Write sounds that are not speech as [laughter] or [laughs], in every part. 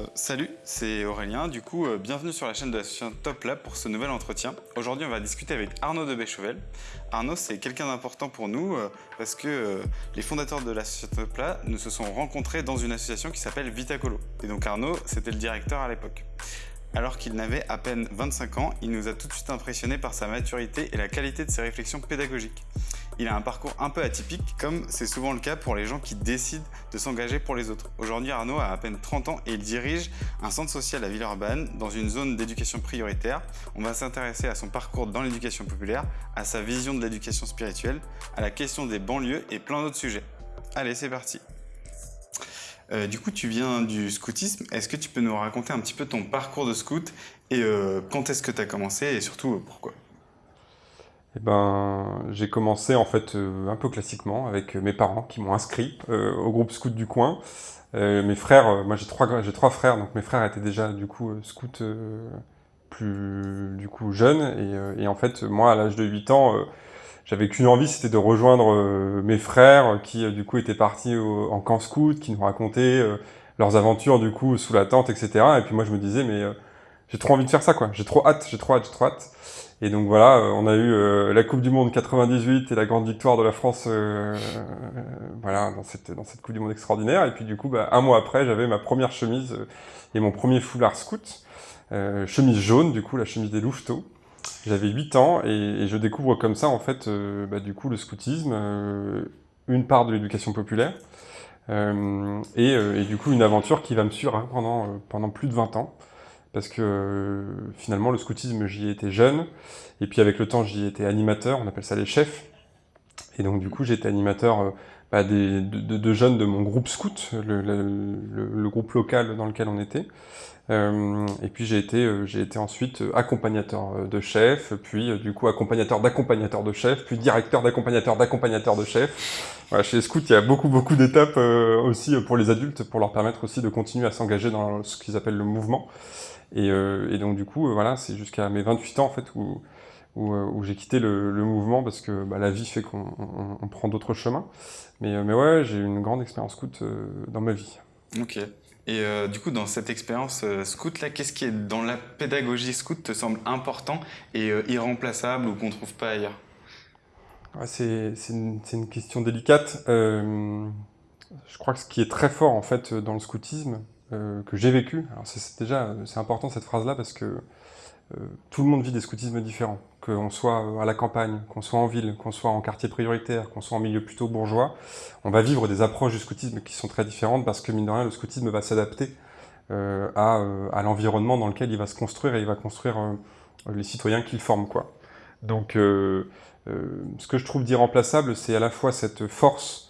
Euh, salut, c'est Aurélien. Du coup, euh, bienvenue sur la chaîne de l'association Top Lab pour ce nouvel entretien. Aujourd'hui, on va discuter avec Arnaud de Béchevel. Arnaud, c'est quelqu'un d'important pour nous euh, parce que les fondateurs de l'association Top Lab nous se sont rencontrés dans une association qui s'appelle Vitacolo. Et donc Arnaud, c'était le directeur à l'époque. Alors qu'il n'avait à peine 25 ans, il nous a tout de suite impressionné par sa maturité et la qualité de ses réflexions pédagogiques. Il a un parcours un peu atypique, comme c'est souvent le cas pour les gens qui décident de s'engager pour les autres. Aujourd'hui, Arnaud a à peine 30 ans et il dirige un centre social à Villeurbanne, dans une zone d'éducation prioritaire. On va s'intéresser à son parcours dans l'éducation populaire, à sa vision de l'éducation spirituelle, à la question des banlieues et plein d'autres sujets. Allez, c'est parti euh, du coup, tu viens du scoutisme. Est-ce que tu peux nous raconter un petit peu ton parcours de scout et euh, quand est-ce que tu as commencé et surtout pourquoi? Eh ben, j'ai commencé en fait euh, un peu classiquement avec mes parents qui m'ont inscrit euh, au groupe scout du coin. Euh, mes frères, moi j'ai trois, j'ai trois frères, donc mes frères étaient déjà du coup scouts plus du coup jeunes et, et, en fait moi à l'âge de 8 ans j'avais qu'une envie, c'était de rejoindre mes frères qui du coup étaient partis en camp scout, qui nous racontaient leurs aventures du coup sous la tente, etc. Et puis moi je me disais mais j'ai trop envie de faire ça quoi, j'ai trop hâte, j'ai trop hâte, j'ai trop hâte. Et donc voilà, euh, on a eu euh, la Coupe du Monde 98 et la grande victoire de la France euh, voilà, dans, cette, dans cette Coupe du Monde extraordinaire. Et puis du coup, bah, un mois après, j'avais ma première chemise et mon premier foulard scout. chemise jaune, du coup, la chemise des louveteaux. J'avais 8 ans et, je découvre comme ça, en fait, bah, du coup, le scoutisme, une part de l'éducation populaire. Et, du coup, une aventure qui va me suivre hein, pendant, pendant plus de 20 ans parce que euh, finalement le scoutisme j'y étais jeune, et puis avec le temps j'y étais animateur, on appelle ça les chefs, et donc du coup j'étais animateur euh, bah, des, de, jeunes de mon groupe scout, le, le, groupe local dans lequel on était, euh, et puis j'ai été, j'ai été ensuite accompagnateur de chef, puis du coup accompagnateur d'accompagnateur de chef, puis directeur d'accompagnateur d'accompagnateur de chef. Voilà, chez les scouts, il y a beaucoup beaucoup d'étapes aussi pour les adultes, pour leur permettre aussi de continuer à s'engager dans ce qu'ils appellent le mouvement. Euh, et, donc du coup, euh, voilà, c'est jusqu'à mes 28 ans en fait où, euh, où, j'ai quitté le, mouvement parce que bah, la vie fait qu'on prend d'autres chemins. Mais, mais ouais, j'ai eu une grande expérience scout dans ma vie. Ok. Et du coup, dans cette expérience scout, là, qu'est-ce qui est dans la pédagogie scout te semble important et irremplaçable ou qu'on ne trouve pas ailleurs? C'est une, une, question délicate. je crois que ce qui est très fort en fait dans le scoutisme, euh, que j'ai vécu. Alors c'est déjà c'est important cette phrase-là parce que euh, tout le monde vit des scoutismes différents. Qu'on soit à la campagne, qu'on soit en ville, qu'on soit en quartier prioritaire, qu'on soit en milieu plutôt bourgeois, on va vivre des approches du scoutisme qui sont très différentes parce que mine de rien le scoutisme va s'adapter euh, à, à l'environnement dans lequel il va se construire et il va construire les citoyens qu'il forme. Quoi. Donc ce que je trouve d'irremplaçable, c'est à la fois cette force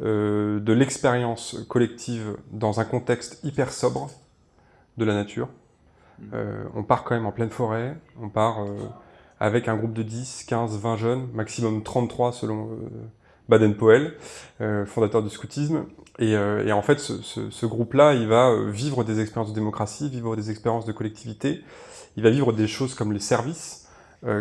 euh, de l'expérience collective dans un contexte hyper sobre de la nature. Mm. Euh, on part quand même en pleine forêt, on part euh, avec un groupe de 10, 15, 20 jeunes, maximum 33 selon Baden-Powell, fondateur du scoutisme. Et, en fait, ce, groupe-là, il va vivre des expériences de démocratie, vivre des expériences de collectivité, il va vivre des choses comme les services,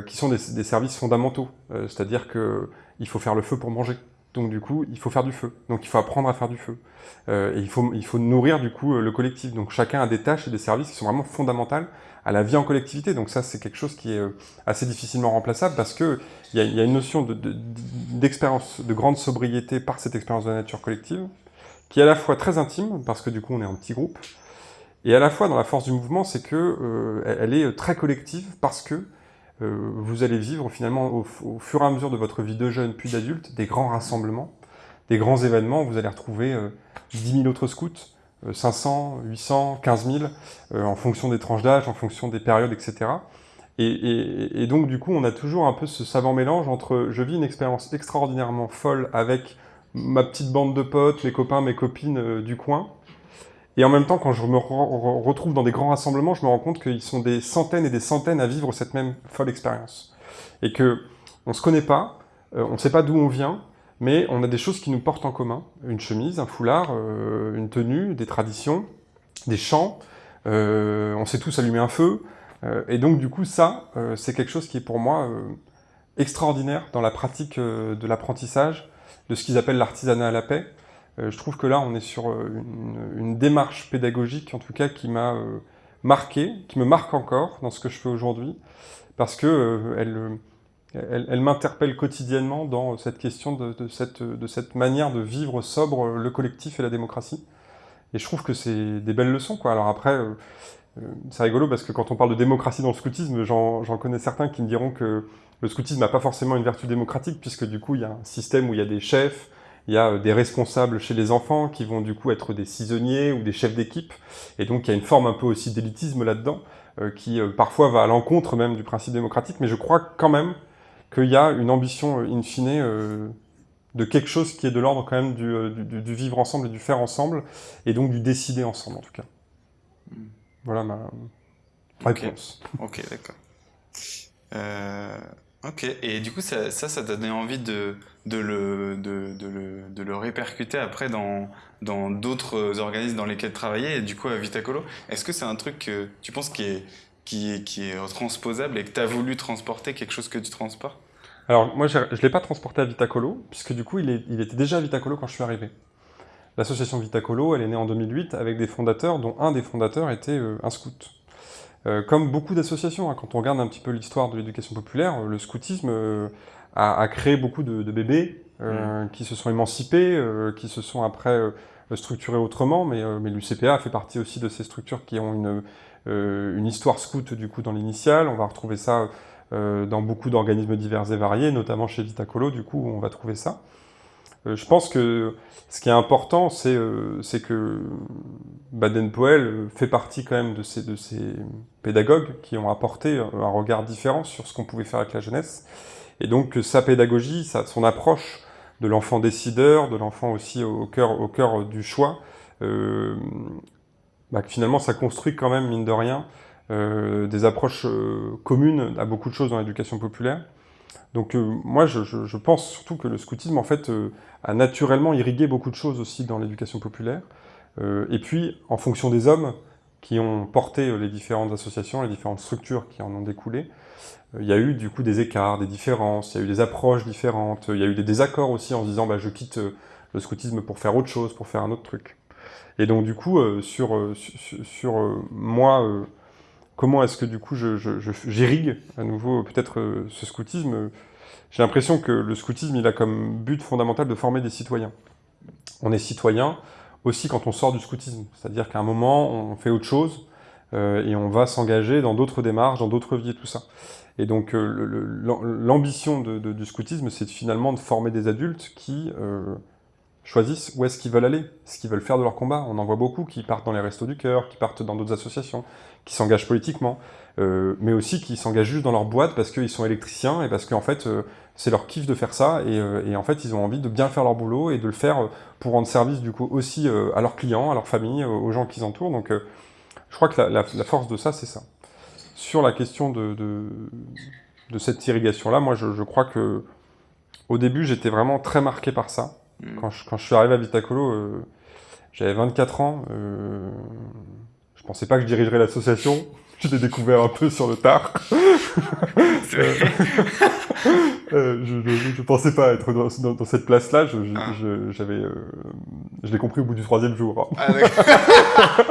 qui sont des, des services fondamentaux. C'est-à-dire qu'il faut faire le feu pour manger. Donc du coup, il faut faire du feu. Donc il faut apprendre à faire du feu. Euh, et il faut, il faut nourrir du coup euh, le collectif. Donc chacun a des tâches et des services qui sont vraiment fondamentales à la vie en collectivité. Donc ça, c'est quelque chose qui est euh, assez difficilement remplaçable parce que il y, y a, une notion d'expérience, de, de, grande sobriété par cette expérience de la nature collective, qui est à la fois très intime, parce que du coup on est en petit groupe, et à la fois dans la force du mouvement, c'est que elle est très collective parce que euh, vous allez vivre finalement au, fur et à mesure de votre vie de jeune puis d'adulte des grands rassemblements, des grands événements. Vous allez retrouver 10 euh, 000 autres scouts, 500, 800, 15 000, en fonction des tranches d'âge, en fonction des périodes, etc. Et, donc du coup, on a toujours un peu ce savant mélange entre je vis une expérience extraordinairement folle avec ma petite bande de potes, mes copains, mes copines euh, du coin, et en même temps, quand je me retrouve dans des grands rassemblements, je me rends compte qu'ils sont des centaines et des centaines à vivre cette même folle expérience. Et que on se connaît pas, euh, on ne sait pas d'où on vient, mais on a des choses qui nous portent en commun. Une chemise, un foulard, euh, une tenue, des traditions, des chants, euh, on sait tous allumer un feu. et donc du coup, ça, c'est quelque chose qui est pour moi extraordinaire dans la pratique de l'apprentissage, de ce qu'ils appellent l'artisanat à la paix, je trouve que là, on est sur une, une, démarche pédagogique, en tout cas, qui m'a marqué, qui me marque encore dans ce que je fais aujourd'hui, parce que elle elle, m'interpelle quotidiennement dans cette question de, cette, manière de vivre sobre le collectif et la démocratie. Et je trouve que c'est des belles leçons. Quoi. Alors après, euh, euh, c'est rigolo parce que quand on parle de démocratie dans le scoutisme, j'en connais certains qui me diront que le scoutisme n'a pas forcément une vertu démocratique, puisque du coup, il y a un système où il y a des chefs, il y a euh, des responsables chez les enfants qui vont du coup être des saisonniers ou des chefs d'équipe, et donc il y a une forme un peu aussi d'élitisme là-dedans, qui parfois va à l'encontre même du principe démocratique, mais je crois quand même qu'il y a une ambition, euh, in fine, euh, de quelque chose qui est de l'ordre quand même euh, du, vivre ensemble et du faire ensemble, et donc du décider ensemble en tout cas. Hmm. Voilà ma réponse. Ok, d'accord. ok, et du coup ça, ça, ça t'a donné envie de, de, le, de, le, de le répercuter après dans d'autres organismes dans lesquels travailler, et du coup à Vitacolo. Est-ce que c'est un truc que tu penses qui est, qui est, qui est transposable et que tu as voulu transporter quelque chose que tu transportes? Alors, moi, je ne l'ai pas transporté à Vitacolo, puisque du coup, il, est, il, était déjà à Vitacolo quand je suis arrivé. L'association Vitacolo, elle est née en 2008 avec des fondateurs, dont un des fondateurs était euh, un scout. Euh, comme beaucoup d'associations, hein, quand on regarde un petit peu l'histoire de l'éducation populaire, le scoutisme euh, a, a, créé beaucoup de, de bébés mmh. qui se sont émancipés, qui se sont après structurés autrement, mais, mais l'UCPA fait partie aussi de ces structures qui ont une euh, une histoire scout du coup dans l'initial, on va retrouver ça euh, dans beaucoup d'organismes divers et variés, notamment chez Vitacolo, du coup on va trouver ça. Euh, je pense que ce qui est important, c'est que Baden-Powell fait partie quand même de ces, de ces pédagogues qui ont apporté un regard différent sur ce qu'on pouvait faire avec la jeunesse. Et donc sa pédagogie, son approche de l'enfant décideur, de l'enfant aussi au cœur, au cœur du choix, euh, bah, finalement ça construit quand même, mine de rien, euh, des approches euh, communes à beaucoup de choses dans l'éducation populaire. Donc euh, moi, je, je, pense surtout que le scoutisme, en fait, a naturellement irrigué beaucoup de choses aussi dans l'éducation populaire. et puis, en fonction des hommes qui ont porté les différentes associations, les différentes structures qui en ont découlé, il y a eu du coup des écarts, des différences, il y a eu des approches différentes, il y a eu des désaccords aussi en se disant bah, je quitte le scoutisme pour faire autre chose, pour faire un autre truc. Et donc du coup, euh, sur, euh, sur, euh, moi, comment est-ce que du coup j'irrigue à nouveau peut-être ce scoutisme J'ai l'impression que le scoutisme, il a comme but fondamental de former des citoyens. On est citoyen aussi quand on sort du scoutisme, c'est-à-dire qu'à un moment, on fait autre chose, et on va s'engager dans d'autres démarches, dans d'autres vies tout ça. Et donc l'ambition du scoutisme, c'est finalement de former des adultes qui choisissent où est-ce qu'ils veulent aller, ce qu'ils veulent faire de leur combat. On en voit beaucoup qui partent dans les restos du cœur, qui partent dans d'autres associations, qui s'engagent politiquement, euh, mais aussi qui s'engagent juste dans leur boîte parce qu'ils sont électriciens et parce qu'en fait euh, c'est leur kiff de faire ça et, euh, en fait ils ont envie de bien faire leur boulot et de le faire pour rendre service du coup aussi à leurs clients, à leur famille, aux gens qui les entourent. Donc je crois que la, la, la force de ça c'est ça. Sur la question de, de, de cette irrigation-là, moi je, je crois que au début j'étais vraiment très marqué par ça. Mm. Quand je, quand je, suis arrivé à Vitacolo, euh, j'avais 24 ans. Euh, je pensais pas que je dirigerais l'association. [laughs] Je l'ai découvert un peu sur le tard. [laughs] Euh, je, je, pensais pas être dans, dans, cette place-là. Je, ah. euh, je l'ai compris au bout du troisième jour. Hein. Ah, [laughs]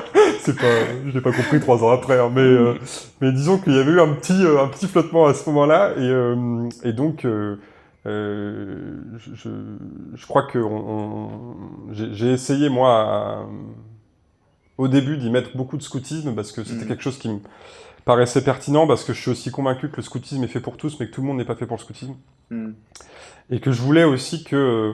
c'est pas, je l'ai pas compris trois ans après, hein, mais euh, mais disons qu'il y avait eu un petit un petit flottement à ce moment-là et et donc euh, je, je, crois que j'ai essayé, moi, au début, d'y mettre beaucoup de scoutisme, parce que c'était mm. quelque chose qui me paraissait pertinent, parce que je suis aussi convaincu que le scoutisme est fait pour tous, mais que tout le monde n'est pas fait pour le scoutisme. Mm. Et que je voulais aussi que euh,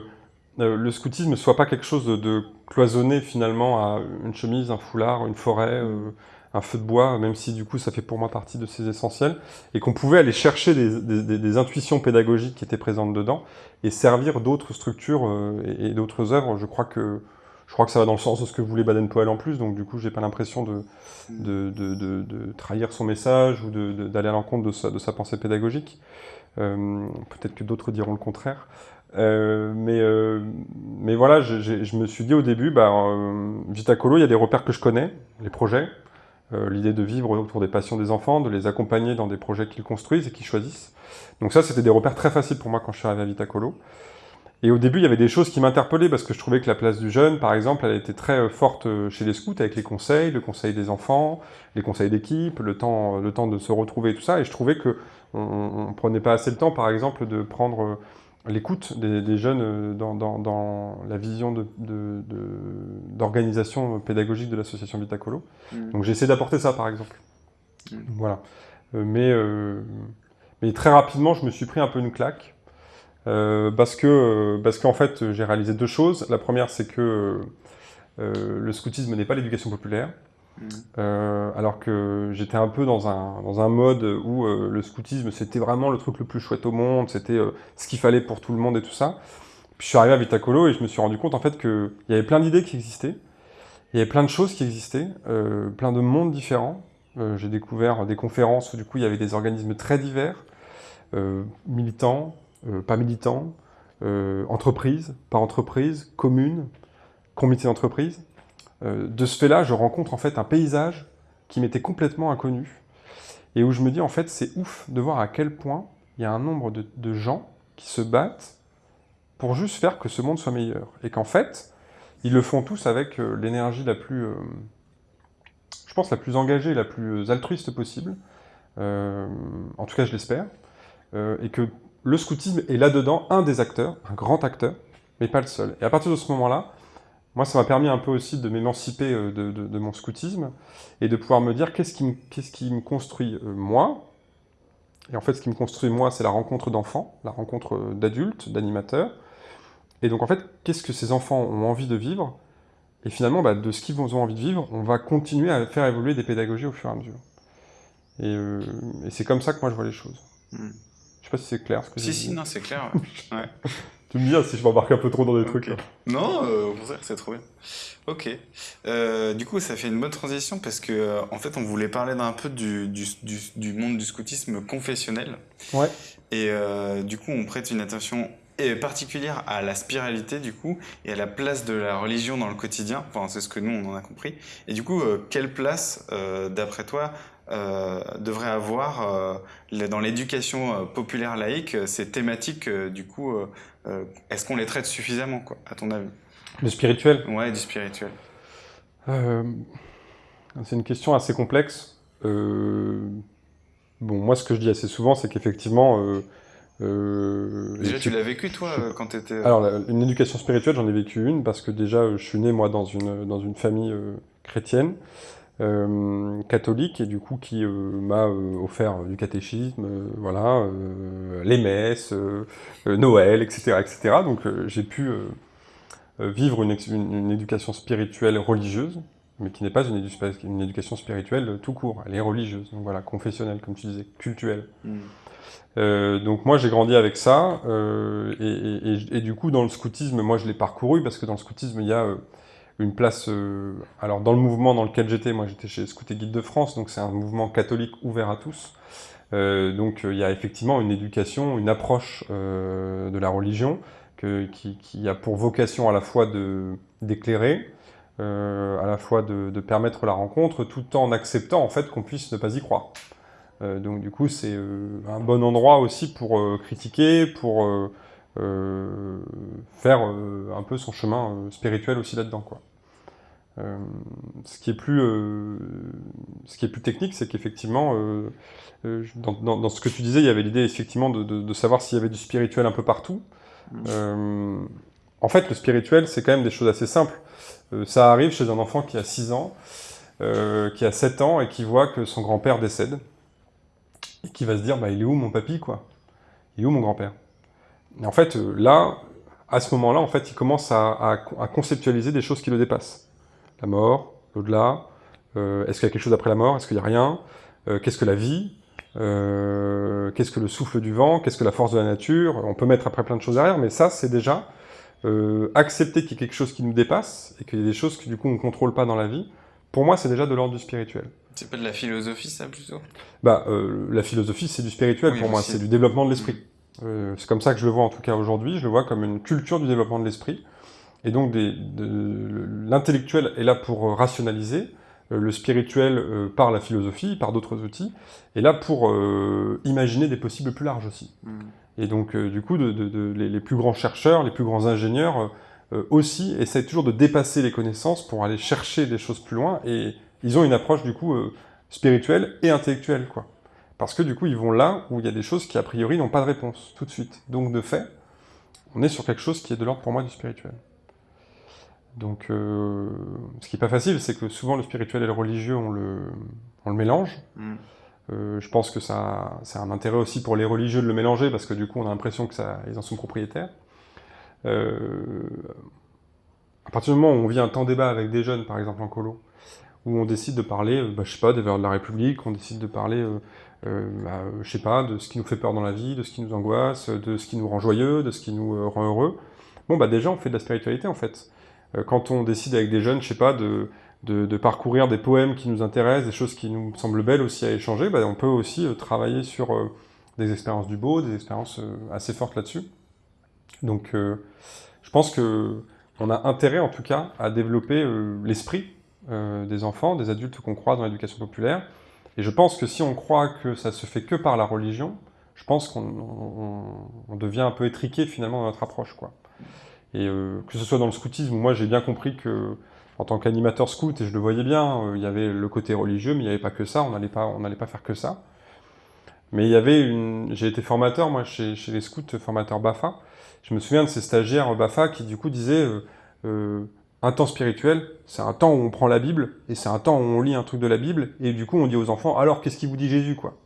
le scoutisme ne soit pas quelque chose de, cloisonné, finalement, à une chemise, un foulard, une forêt... Euh, un feu de bois, même si du coup ça fait pour moi partie de ces essentiels, et qu'on pouvait aller chercher des, intuitions pédagogiques qui étaient présentes dedans, et servir d'autres structures euh, et, d'autres œuvres. Je crois que je crois que ça va dans le sens de ce que voulait Baden-Powell en plus, donc du coup j'ai pas l'impression de de, trahir son message ou d'aller à l'encontre de sa, de sa pensée pédagogique. Euh, peut-être que d'autres diront le contraire. Euh, mais, mais voilà, je me suis dit au début, bah, Vitacolo, il y a des repères que je connais, les projets, euh, l'idée de vivre autour des passions des enfants, de les accompagner dans des projets qu'ils construisent et qu'ils choisissent. Donc ça, c'était des repères très faciles pour moi quand je suis arrivé à Vitacolo. Et au début, il y avait des choses qui m'interpellaient parce que je trouvais que la place du jeune, par exemple, elle était très euh, forte euh, chez les scouts avec les conseils, le conseil des enfants, les conseils d'équipe, le temps, le temps de se retrouver et tout ça. Et je trouvais que on, ne prenait pas assez le temps, par exemple, de prendre euh, l'écoute des, jeunes dans, la vision d'organisation de, pédagogique de l'association Vitacolo. Mmh. Donc j'ai essayé d'apporter ça, par exemple. Mmh. Voilà. mais, mais très rapidement, je me suis pris un peu une claque euh, parce que euh, parce qu'en fait, j'ai réalisé deux choses. La première, c'est que euh, le scoutisme n'est pas l'éducation populaire. Mmh. alors que j'étais un peu dans un, dans un mode où le scoutisme, c'était vraiment le truc le plus chouette au monde, c'était ce qu'il fallait pour tout le monde et tout ça. Puis je suis arrivé à Vitacolo et je me suis rendu compte en fait qu'il y avait plein d'idées qui existaient, il y avait plein de choses qui existaient, plein de mondes différents. J'ai découvert des conférences où du coup il y avait des organismes très divers, militants, euh, pas militant, euh, entreprise, pas entreprise, commune, comité d'entreprise. Euh, de ce fait-là, je rencontre en fait un paysage qui m'était complètement inconnu et où je me dis en fait c'est ouf de voir à quel point il y a un nombre de, gens qui se battent pour juste faire que ce monde soit meilleur. Et qu'en fait ils le font tous avec l'énergie la plus, je pense la plus engagée, la plus altruiste possible, en tout cas je l'espère, et que le scoutisme est là-dedans un des acteurs, un grand acteur, mais pas le seul. Et à partir de ce moment-là, moi, ça m'a permis un peu aussi de m'émanciper euh, de, mon scoutisme et de pouvoir me dire qu'est-ce qui, me, qui me construit euh, moi. Et en fait, ce qui me construit moi, c'est la rencontre d'enfants, la rencontre euh, d'adultes, d'animateurs. Et donc, en fait, qu'est-ce que ces enfants ont envie de vivre? Et finalement, bah, de ce qu'ils ont envie de vivre, on va continuer à faire évoluer des pédagogies au fur et à mesure. Et, c'est comme ça que moi, je vois les choses. Hmm. Je sais pas si c'est clair ce que Si, si, non, c'est clair. Ouais. [laughs] tu me dis hein, si je m'embarque un peu trop dans des trucs. Là. Non, euh, c'est trop bien. Ok. Euh, du coup, ça fait une bonne transition parce que, euh, en fait, on voulait parler d'un peu du, du, du, monde du scoutisme confessionnel. Ouais. Et du coup, on prête une attention particulière à la spiritualité du coup et à la place de la religion dans le quotidien. Enfin, c'est ce que nous on en a compris. Et du coup, quelle place, d'après toi, euh, devrait avoir euh, dans l'éducation euh, populaire laïque ces thématiques du coup est-ce qu'on les traite suffisamment quoi à ton avis? Le spirituel? Ouais, du spirituel. c'est une question assez complexe. bon, moi ce que je dis assez souvent c'est qu'effectivement déjà, tu l'as vécu, toi, quand tu étais... Alors, une éducation spirituelle, j'en ai vécu une, parce que déjà, je suis né, moi, dans une, dans une famille chrétienne. Euh, catholique et du coup qui euh, m'a euh, offert du catéchisme, voilà, les messes, Noël, etc., etc. Donc j'ai pu vivre une, une, éducation spirituelle religieuse, mais qui n'est pas une, une, éducation spirituelle tout court. Elle est religieuse, donc voilà, confessionnelle, comme tu disais, cultuelle. Mm. donc moi j'ai grandi avec ça, et, et, et, du coup dans le scoutisme, moi je l'ai parcouru, parce que dans le scoutisme il y a une place... Euh, alors dans le mouvement dans lequel j'étais, moi j'étais chez Scout Guide de France, donc c'est un mouvement catholique ouvert à tous. Euh, donc euh, il y a effectivement une éducation, une approche de la religion qui, a pour vocation à la fois d'éclairer, à la fois de, de, permettre la rencontre, tout en acceptant en fait qu'on puisse ne pas y croire. donc du coup c'est un bon endroit aussi pour critiquer, pour faire un peu son chemin spirituel aussi là-dedans. quoi. Euh, ce, qui est plus, euh, ce qui est plus technique, c'est qu'effectivement, euh, dans, ce que tu disais, il y avait l'idée effectivement de, savoir s'il y avait du spirituel un peu partout. Mmh. en fait, le spirituel, c'est quand même des choses assez simples. ça arrive chez un enfant qui a 6 ans, qui a 7 ans et qui voit que son grand-père décède. Et qui va se dire, bah, il est où mon papy, quoi? Il est où mon grand-père? Et en fait, là, à ce moment-là, en fait, il commence à conceptualiser des choses qui le dépassent la mort, l'au-delà, euh, est-ce qu'il y a quelque chose après la mort, est-ce qu'il n'y a rien, euh, qu'est-ce que la vie, euh, qu'est-ce que le souffle du vent, qu'est-ce que la force de la nature, on peut mettre après plein de choses derrière, mais ça c'est déjà accepter qu'il y ait quelque chose qui nous dépasse, et qu'il y ait des choses que du coup on ne contrôle pas dans la vie, pour moi c'est déjà de l'ordre du spirituel. C'est pas de la philosophie ça plutôt? Bah la philosophie c'est du spirituel pour moi, c'est du développement de l'esprit. C'est comme ça que je le vois en tout cas aujourd'hui, je le vois comme une culture du développement de l'esprit, et donc l'intellectuel est là pour rationaliser, euh, le spirituel euh, par la philosophie, par d'autres outils, est là pour euh, imaginer des possibles plus larges aussi. Mm. Et donc, du coup, les, plus grands chercheurs, les plus grands ingénieurs aussi essayent toujours de dépasser les connaissances pour aller chercher des choses plus loin. Et ils ont une approche, du coup, spirituelle et intellectuelle, quoi. Parce que, du coup, ils vont là où il y a des choses qui, a priori, n'ont pas de réponse, tout de suite. Donc, de fait, on est sur quelque chose qui est de l'ordre, pour moi, du spirituel. Donc, euh, ce qui n'est pas facile, c'est que souvent le spirituel et le religieux, on le, on le mélange. Mm. Euh, je pense que ça, c'est un intérêt aussi pour les religieux de le mélanger, parce que du coup, on a l'impression qu'ils en sont propriétaires. Euh, à partir du moment où on vit un temps débat avec des jeunes, par exemple en colo, où on décide de parler, bah, je sais pas, des valeurs de la République, on décide de parler, bah, je sais pas, de ce qui nous fait peur dans la vie, de ce qui nous angoisse, de ce qui nous rend joyeux, de ce qui nous rend heureux. Bon, bah déjà, on fait de la spiritualité, en fait. Euh, quand on décide avec des jeunes, je sais pas, de, parcourir des poèmes qui nous intéressent, des choses qui nous semblent belles aussi à échanger, bah, on peut aussi euh, travailler sur euh, des expériences du beau, des expériences assez fortes là-dessus. Donc je pense que on a intérêt en tout cas à développer l'esprit des enfants, des adultes qu'on croit dans l'éducation populaire. Et je pense que si on croit que ça se fait que par la religion, je pense qu'on devient un peu étriqué finalement dans notre approche. quoi. Et euh, que ce soit dans le scoutisme, moi j'ai bien compris que en tant qu'animateur scout, et je le voyais bien, euh, il y avait le côté religieux, mais il n'y avait pas que ça, on n'allait pas, pas faire que ça. Mais il y avait une... J'ai été formateur, moi, chez, chez, les scouts, formateur BAFA. Je me souviens de ces stagiaires BAFA qui, du coup, disaient euh, un temps spirituel, c'est un temps où on prend la Bible, et c'est un temps où on lit un truc de la Bible, et du coup, on dit aux enfants, alors, qu'est-ce qu'il vous dit Jésus, quoi?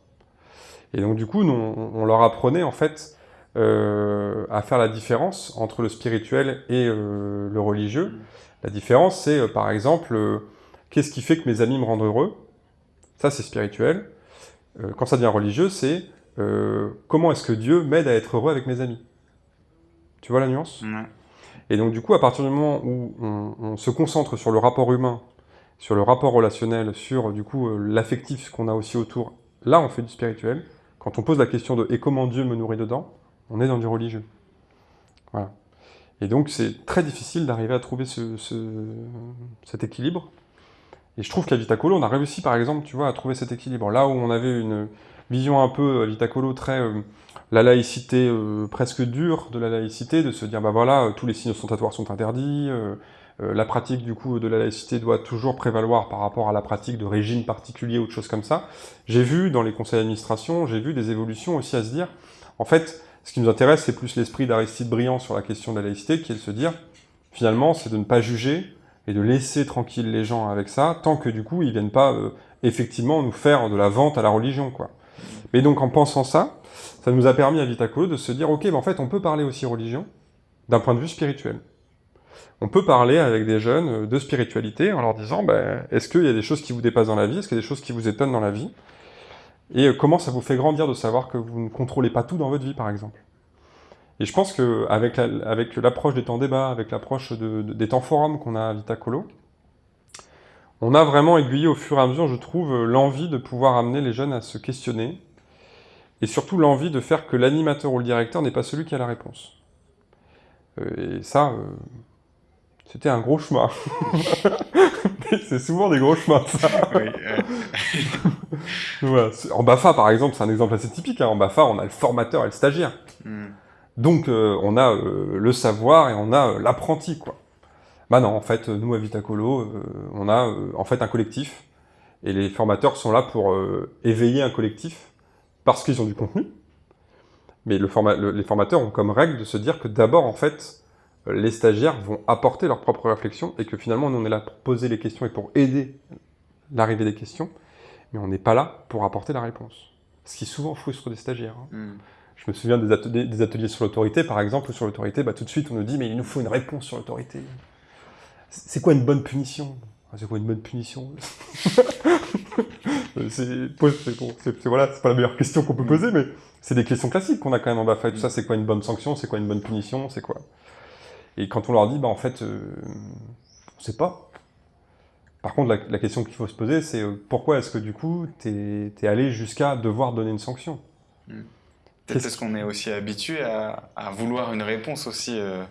Et donc, du coup, on, on leur apprenait, en fait, euh, à faire la différence entre le spirituel et euh, le religieux. La différence, c'est euh, par exemple, qu'est-ce qui fait que mes amis me rendent heureux? Ça, c'est spirituel. quand ça devient religieux, c'est comment est-ce que Dieu m'aide à être heureux avec mes amis? Tu vois la nuance? Et donc du coup, à partir du moment où on, se concentre sur le rapport humain, sur le rapport relationnel, sur du coup l'affectif qu'on a aussi autour, là on fait du spirituel. Quand on pose la question de « et comment Dieu me nourrit dedans ?», on est dans du religieux. Voilà. Et donc c'est très difficile d'arriver à trouver ce, cet équilibre. Et je trouve qu'à Vitacolo, on a réussi par exemple, tu vois, à trouver cet équilibre. Là où on avait une vision un peu à Vitacolo très euh, la laïcité euh, presque dure de la laïcité, de se dire bah voilà, tous les signes ostentatoires sont interdits, euh, la pratique du coup de la laïcité doit toujours prévaloir par rapport à la pratique de régime particulier ou de choses comme ça. J'ai vu dans les conseils d'administration, j'ai vu des évolutions aussi à se dire, en fait, ce qui nous intéresse, c'est plus l'esprit d'Aristide Briand sur la question de la laïcité, qui est de se dire, finalement, c'est de ne pas juger et de laisser tranquille les gens avec ça, tant que du coup, ils viennent pas euh, effectivement nous faire de la vente à la religion. quoi. Mais donc, en pensant ça, ça nous a permis à Vitacolo de se dire, ok, ben en fait, on peut parler aussi religion d'un point de vue spirituel. On peut parler avec des jeunes euh, de spiritualité en leur disant, ben, est-ce qu'il y a des choses qui vous dépassent dans la vie? Est-ce qu'il y a des choses qui vous étonnent dans la vie? Et euh, comment ça vous fait grandir de savoir que vous ne contrôlez pas tout dans votre vie, par exemple? Et je pense qu'avec avec l'approche des temps débat, avec l'approche des temps forums qu'on a à Vitacolo, on a vraiment aiguillé au fur et à mesure, je trouve, l'envie de pouvoir amener les jeunes à se questionner, et surtout l'envie de faire que l'animateur ou le directeur n'est pas celui qui a la réponse. Euh, et ça, euh, c'était un gros chemin. [laughs] c'est souvent des gros chemins, ça. [laughs] En BAFA, par exemple, c'est un exemple assez typique. Hein. En BAFA, on a le formateur et le stagiaire. Hmm. Donc, euh, on a le savoir et on a l'apprenti, quoi. Bah non, en fait, nous, à Vitacolo, on a en fait un collectif. Et les formateurs sont là pour éveiller un collectif parce qu'ils ont du contenu. Mais le les formateurs ont comme règle de se dire que d'abord, en fait, les stagiaires vont apporter leur propre réflexion et que finalement, nous, on est là pour poser les questions et pour aider l'arrivée des questions, mais on n'est pas là pour apporter la réponse. Ce qui souvent frustre des stagiaires. Hein. Hmm. Je me souviens des ateliers, des ateliers sur l'autorité, par exemple, sur l'autorité, bah, tout de suite, on nous dit, mais il nous faut une réponse sur l'autorité. C'est quoi une bonne punition? C'est quoi une bonne punition? C'est voilà, pas la meilleure question qu'on peut poser, mais c'est des questions classiques qu'on a quand même en BAFA et tout ça. C'est quoi une bonne sanction? C'est quoi une bonne punition? C'est quoi? Et quand on leur dit, bah, en fait, euh, on ne sait pas. Par contre, la, question qu'il faut se poser, c'est euh, pourquoi est-ce que du coup, tu es, allé jusqu'à devoir donner une sanction? Hmm. Peut-être parce qu'on est aussi habitué à, vouloir une réponse aussi euh,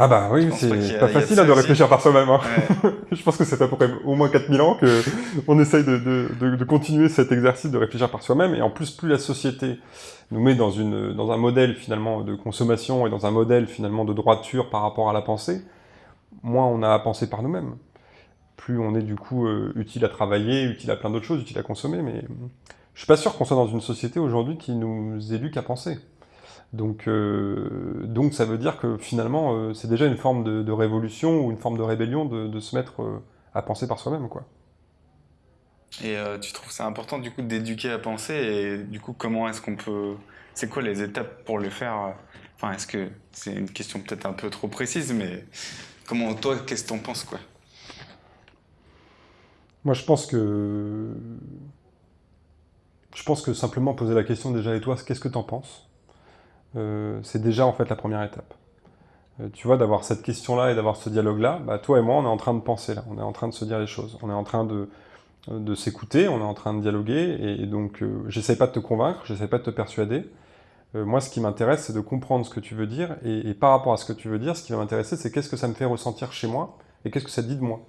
Ah bah oui, c'est pas facile de réfléchir par soi-même. Hein. [laughs] je pense que c'est à peu près au moins 4000 ans que on essaye de, de, de, continuer cet exercice de réfléchir par soi-même. Et en plus, plus la société nous met dans, une, dans un modèle finalement de consommation et dans un modèle finalement de droiture par rapport à la pensée, moins on a à penser par nous-mêmes. Plus on est du coup euh, utile à travailler, utile à plein d'autres choses, utile à consommer. Mais je suis pas sûr qu'on soit dans une société aujourd'hui qui nous éduque à penser. Donc, euh, donc ça veut dire que finalement, euh, c'est déjà une forme de, révolution ou une forme de rébellion de, se mettre euh, à penser par soi-même. quoi. Et tu trouves ça important du coup d'éduquer à penser et du coup comment est-ce qu'on peut... C'est quoi les étapes pour le faire Enfin, est-ce que c'est une question peut-être un peu trop précise, mais comment toi, qu'est-ce que t'en penses quoi? Moi, je pense que je pense que simplement poser la question déjà et toi, qu'est-ce que t'en penses? Euh, c'est déjà en fait la première étape. Euh, tu vois, d'avoir cette question-là et d'avoir ce dialogue-là, bah, toi et moi, on est en train de penser là, on est en train de se dire les choses, on est en train de, de s'écouter, on est en train de dialoguer, et, donc euh, j'essaie pas de te convaincre, j'essaie pas de te persuader. moi, ce qui m'intéresse, c'est de comprendre ce que tu veux dire, et, par rapport à ce que tu veux dire, ce qui va m'intéresser, c'est qu'est-ce que ça me fait ressentir chez moi, et qu'est-ce que ça dit de moi.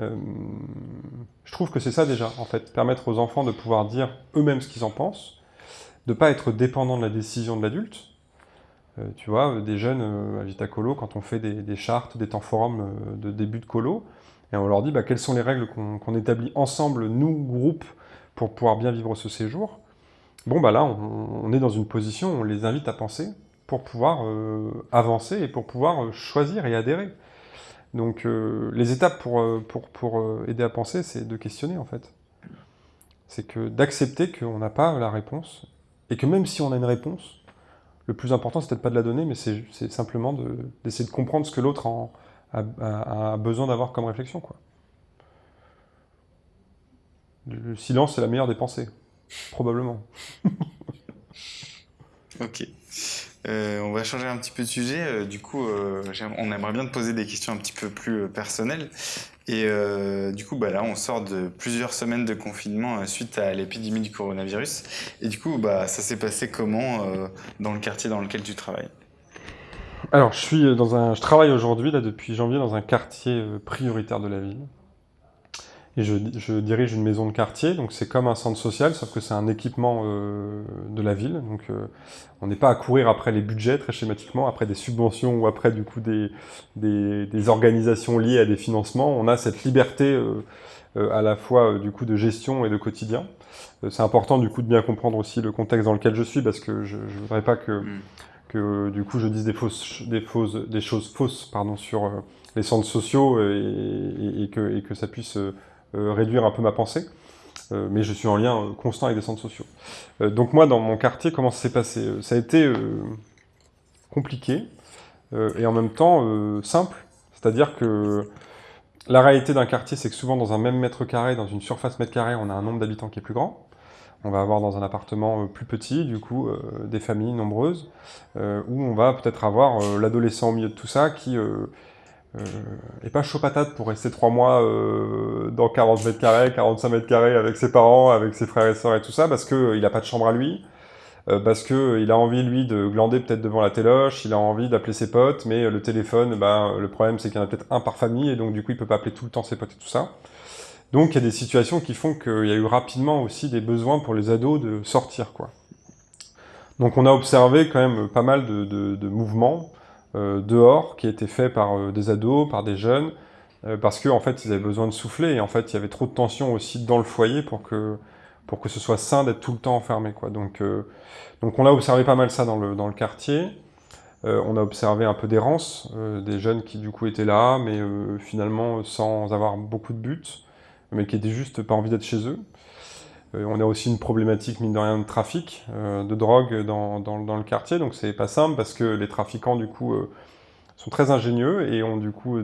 je trouve que c'est ça déjà, en fait, permettre aux enfants de pouvoir dire eux-mêmes ce qu'ils en pensent, de ne pas être dépendant de la décision de l'adulte. Euh, tu vois, des jeunes euh, à Colo, quand on fait des, chartes, des temps forums euh, de début de colo, et on leur dit bah, quelles sont les règles qu'on établit ensemble, nous, groupe, pour pouvoir bien vivre ce séjour? Bon, bah là, on, est dans une position où on les invite à penser pour pouvoir avancer et pour pouvoir choisir et adhérer. Donc, les étapes pour, pour, pour aider à penser, c'est de questionner, en fait. C'est que d'accepter qu'on n'a pas la réponse et que même si on a une réponse, le plus important, c'est peut-être pas de la donner, mais c'est simplement d'essayer de, comprendre ce que l'autre a, besoin d'avoir comme réflexion. Le silence, c'est la meilleure des pensées, probablement. [laughs] ok. Euh, on va changer un petit peu de sujet. Euh, du coup, euh, on aimerait bien te poser des questions un petit peu plus personnelles. Et du coup, bah, là, on sort de plusieurs semaines de confinement suite à l'épidémie du coronavirus. Et du coup, bah, ça s'est passé comment dans le quartier dans lequel tu travailles? Alors, je, suis dans un, je travaille aujourd'hui, là, depuis janvier, dans un quartier prioritaire de la ville et je, dirige une maison de quartier, donc c'est comme un centre social, sauf que c'est un équipement euh, de la ville, donc euh, on n'est pas à courir après les budgets très schématiquement, après des subventions ou après du coup des, des, organisations liées à des financements, on a cette liberté euh, à la fois du coup de gestion et de quotidien. c'est important du coup de bien comprendre aussi le contexte dans lequel je suis, parce que je ne voudrais pas que, mm. que du coup je dise des, fausses, des, fausses, des choses fausses pardon, sur les centres sociaux et, et, que, et que ça puisse euh, réduire un peu ma pensée. Euh, mais je suis en lien euh, constant avec des centres sociaux. donc moi, dans mon quartier, comment ça s'est passé? Ça a été compliqué et en même temps simple. C'est-à-dire que la réalité d'un quartier, c'est que souvent dans un même mètre carré, dans une surface mètre carré, on a un nombre d'habitants qui est plus grand. On va avoir dans un appartement plus petit, du coup, des familles nombreuses, où on va peut-être avoir l'adolescent au milieu de tout ça qui euh, et pas chaud patate pour rester trois mois euh, dans 40 mètres carrés, 45 mètres carrés avec ses parents, avec ses frères et sœurs et tout ça, parce qu'il euh, n'a pas de chambre à lui, parce qu'il a envie, lui, de glander peut-être devant la téloche, il a envie d'appeler ses potes, mais le téléphone, ben, le problème c'est qu'il y en a peut-être un par famille, et donc du coup il peut pas appeler tout le temps ses potes et tout ça. Donc il y a des situations qui font qu'il y a eu rapidement aussi des besoins pour les ados de sortir. quoi. Donc on a observé quand même pas mal de, de, de mouvements, euh, dehors, qui était fait par euh, des ados, par des jeunes, euh, parce qu'en en fait, ils avaient besoin de souffler, et en fait, il y avait trop de tension aussi dans le foyer pour que, pour que ce soit sain d'être tout le temps enfermé. Quoi. Donc, donc on a observé pas mal ça dans le, dans le quartier. on a observé un peu d'errance, des jeunes qui du coup étaient là, mais finalement sans avoir beaucoup de buts, mais qui étaient juste pas envie d'être chez eux. Euh, on a aussi une problématique, mine de rien, de trafic, euh, de drogue dans, le quartier, donc c'est pas simple parce que les trafiquants, du coup, euh, sont très ingénieux et ont du coup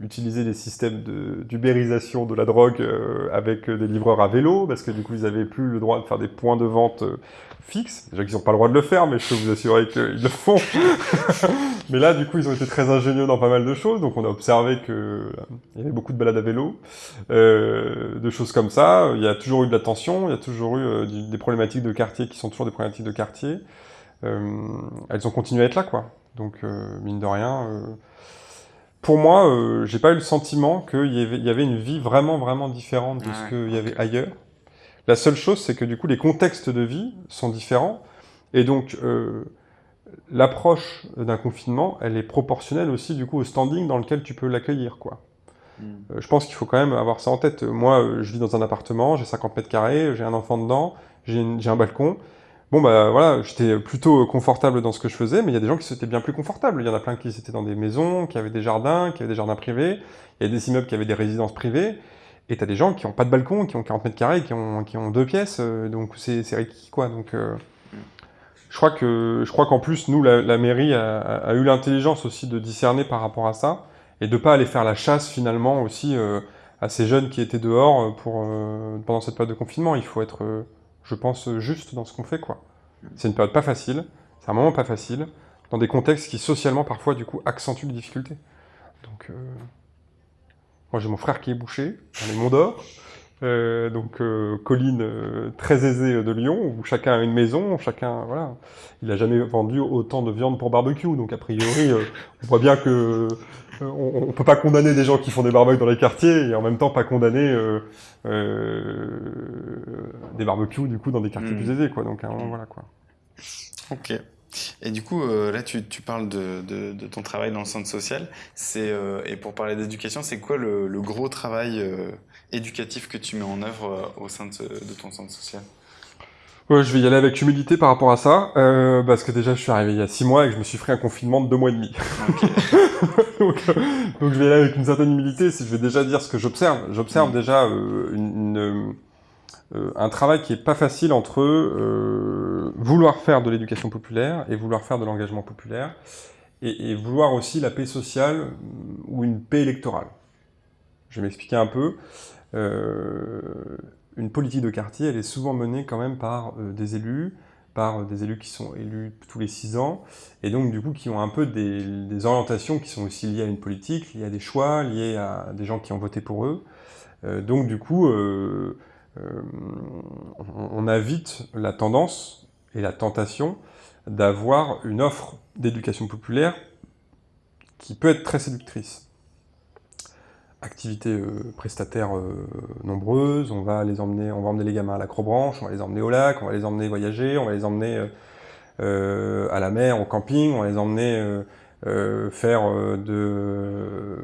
utilisé des systèmes d'ubérisation de, la drogue avec des livreurs à vélo, parce que du coup ils n'avaient plus le droit de faire des points de vente fixes. Déjà qu'ils n'ont pas le droit de le faire, mais je peux vous assurer qu'ils le font. [laughs] mais là, du coup, ils ont été très ingénieux dans pas mal de choses, donc on a observé qu'il y avait beaucoup de balades à vélo, de choses comme ça. Il y a toujours eu de la tension, il y a toujours eu des problématiques de quartier qui sont toujours des problématiques de quartier. elles ont continué à être là, quoi. Donc, mine de rien, pour moi, j'ai pas eu le sentiment qu'il y, avait une vie vraiment, vraiment différente de ce qu'il y avait ailleurs. La seule chose, c'est que du coup, les contextes de vie sont différents. Et donc, l'approche d'un confinement, elle est proportionnelle aussi du coup au standing dans lequel tu peux l'accueillir, quoi. Hmm. Euh, je pense qu'il faut quand même avoir ça en tête. Moi, euh, je vis dans un appartement, j'ai 50 mètres carrés, j'ai un enfant dedans, j'ai un balcon. Bon, bah voilà, j'étais plutôt confortable dans ce que je faisais, mais il y a des gens qui étaient bien plus confortables. Il y en a plein qui étaient dans des maisons, qui avaient des jardins, qui avaient des jardins privés. Il y a des immeubles qui avaient des résidences privées. Et tu as des gens qui n'ont pas de balcon, qui ont 40 mètres carrés, qui ont, qui ont deux pièces. Euh, donc c'est requis, quoi. Donc, je crois que je crois qu'en plus nous la, mairie a, eu l'intelligence aussi de discerner par rapport à ça et de pas aller faire la chasse finalement aussi euh, à ces jeunes qui étaient dehors euh, pour euh, pendant cette période de confinement. Il faut être, je pense, juste dans ce qu'on fait quoi. C'est une période pas facile, c'est un moment pas facile dans des contextes qui socialement parfois du coup accentuent les difficultés. Donc moi j'ai mon frère qui est bouché, on est Mont euh, donc euh, colline euh, très aisée de Lyon, où chacun a une maison, chacun, voilà. Il n'a jamais vendu autant de viande pour barbecue, donc a priori, on voit bien que on, ne peut pas condamner des gens qui font des barbecues dans les quartiers, et en même temps pas condamner des barbecues, du coup, dans des quartiers hmm. plus aisés, quoi. Donc, voilà, quoi. Ok. Et du coup, là, tu, parles de, ton travail dans le centre social. et pour parler d'éducation, c'est quoi le, le, gros travail éducatif que tu mets en œuvre euh, au sein de, ton centre social? Ouais, je vais y aller avec humilité par rapport à ça, euh, parce que déjà je suis arrivé il y a six mois et que je me suis fait un confinement de deux mois et demi. [laughs] donc, euh, donc, je vais y aller avec une certaine humilité, si je vais déjà dire ce que j'observe. J'observe mm. déjà une, un travail qui est pas facile entre vouloir faire de l'éducation populaire et vouloir faire de l'engagement populaire, et, et, vouloir aussi la paix sociale ou une paix électorale. Je vais m'expliquer un peu. Euh, une politique de quartier, elle est souvent menée quand même par euh, des élus, par euh, des élus qui sont élus tous les six ans, et donc du coup qui ont un peu des, orientations qui sont aussi liées à une politique, liées à des choix, liées à des gens qui ont voté pour eux. donc du coup, on, a vite la tendance et la tentation d'avoir une offre d'éducation populaire qui peut être très séductrice activités euh, prestataires euh, nombreuses, on va les emmener, on va emmener les gamins à l'acrobranche, on va les emmener au lac, on va les emmener voyager, on va les emmener euh, à la mer, au camping, on va les emmener faire de,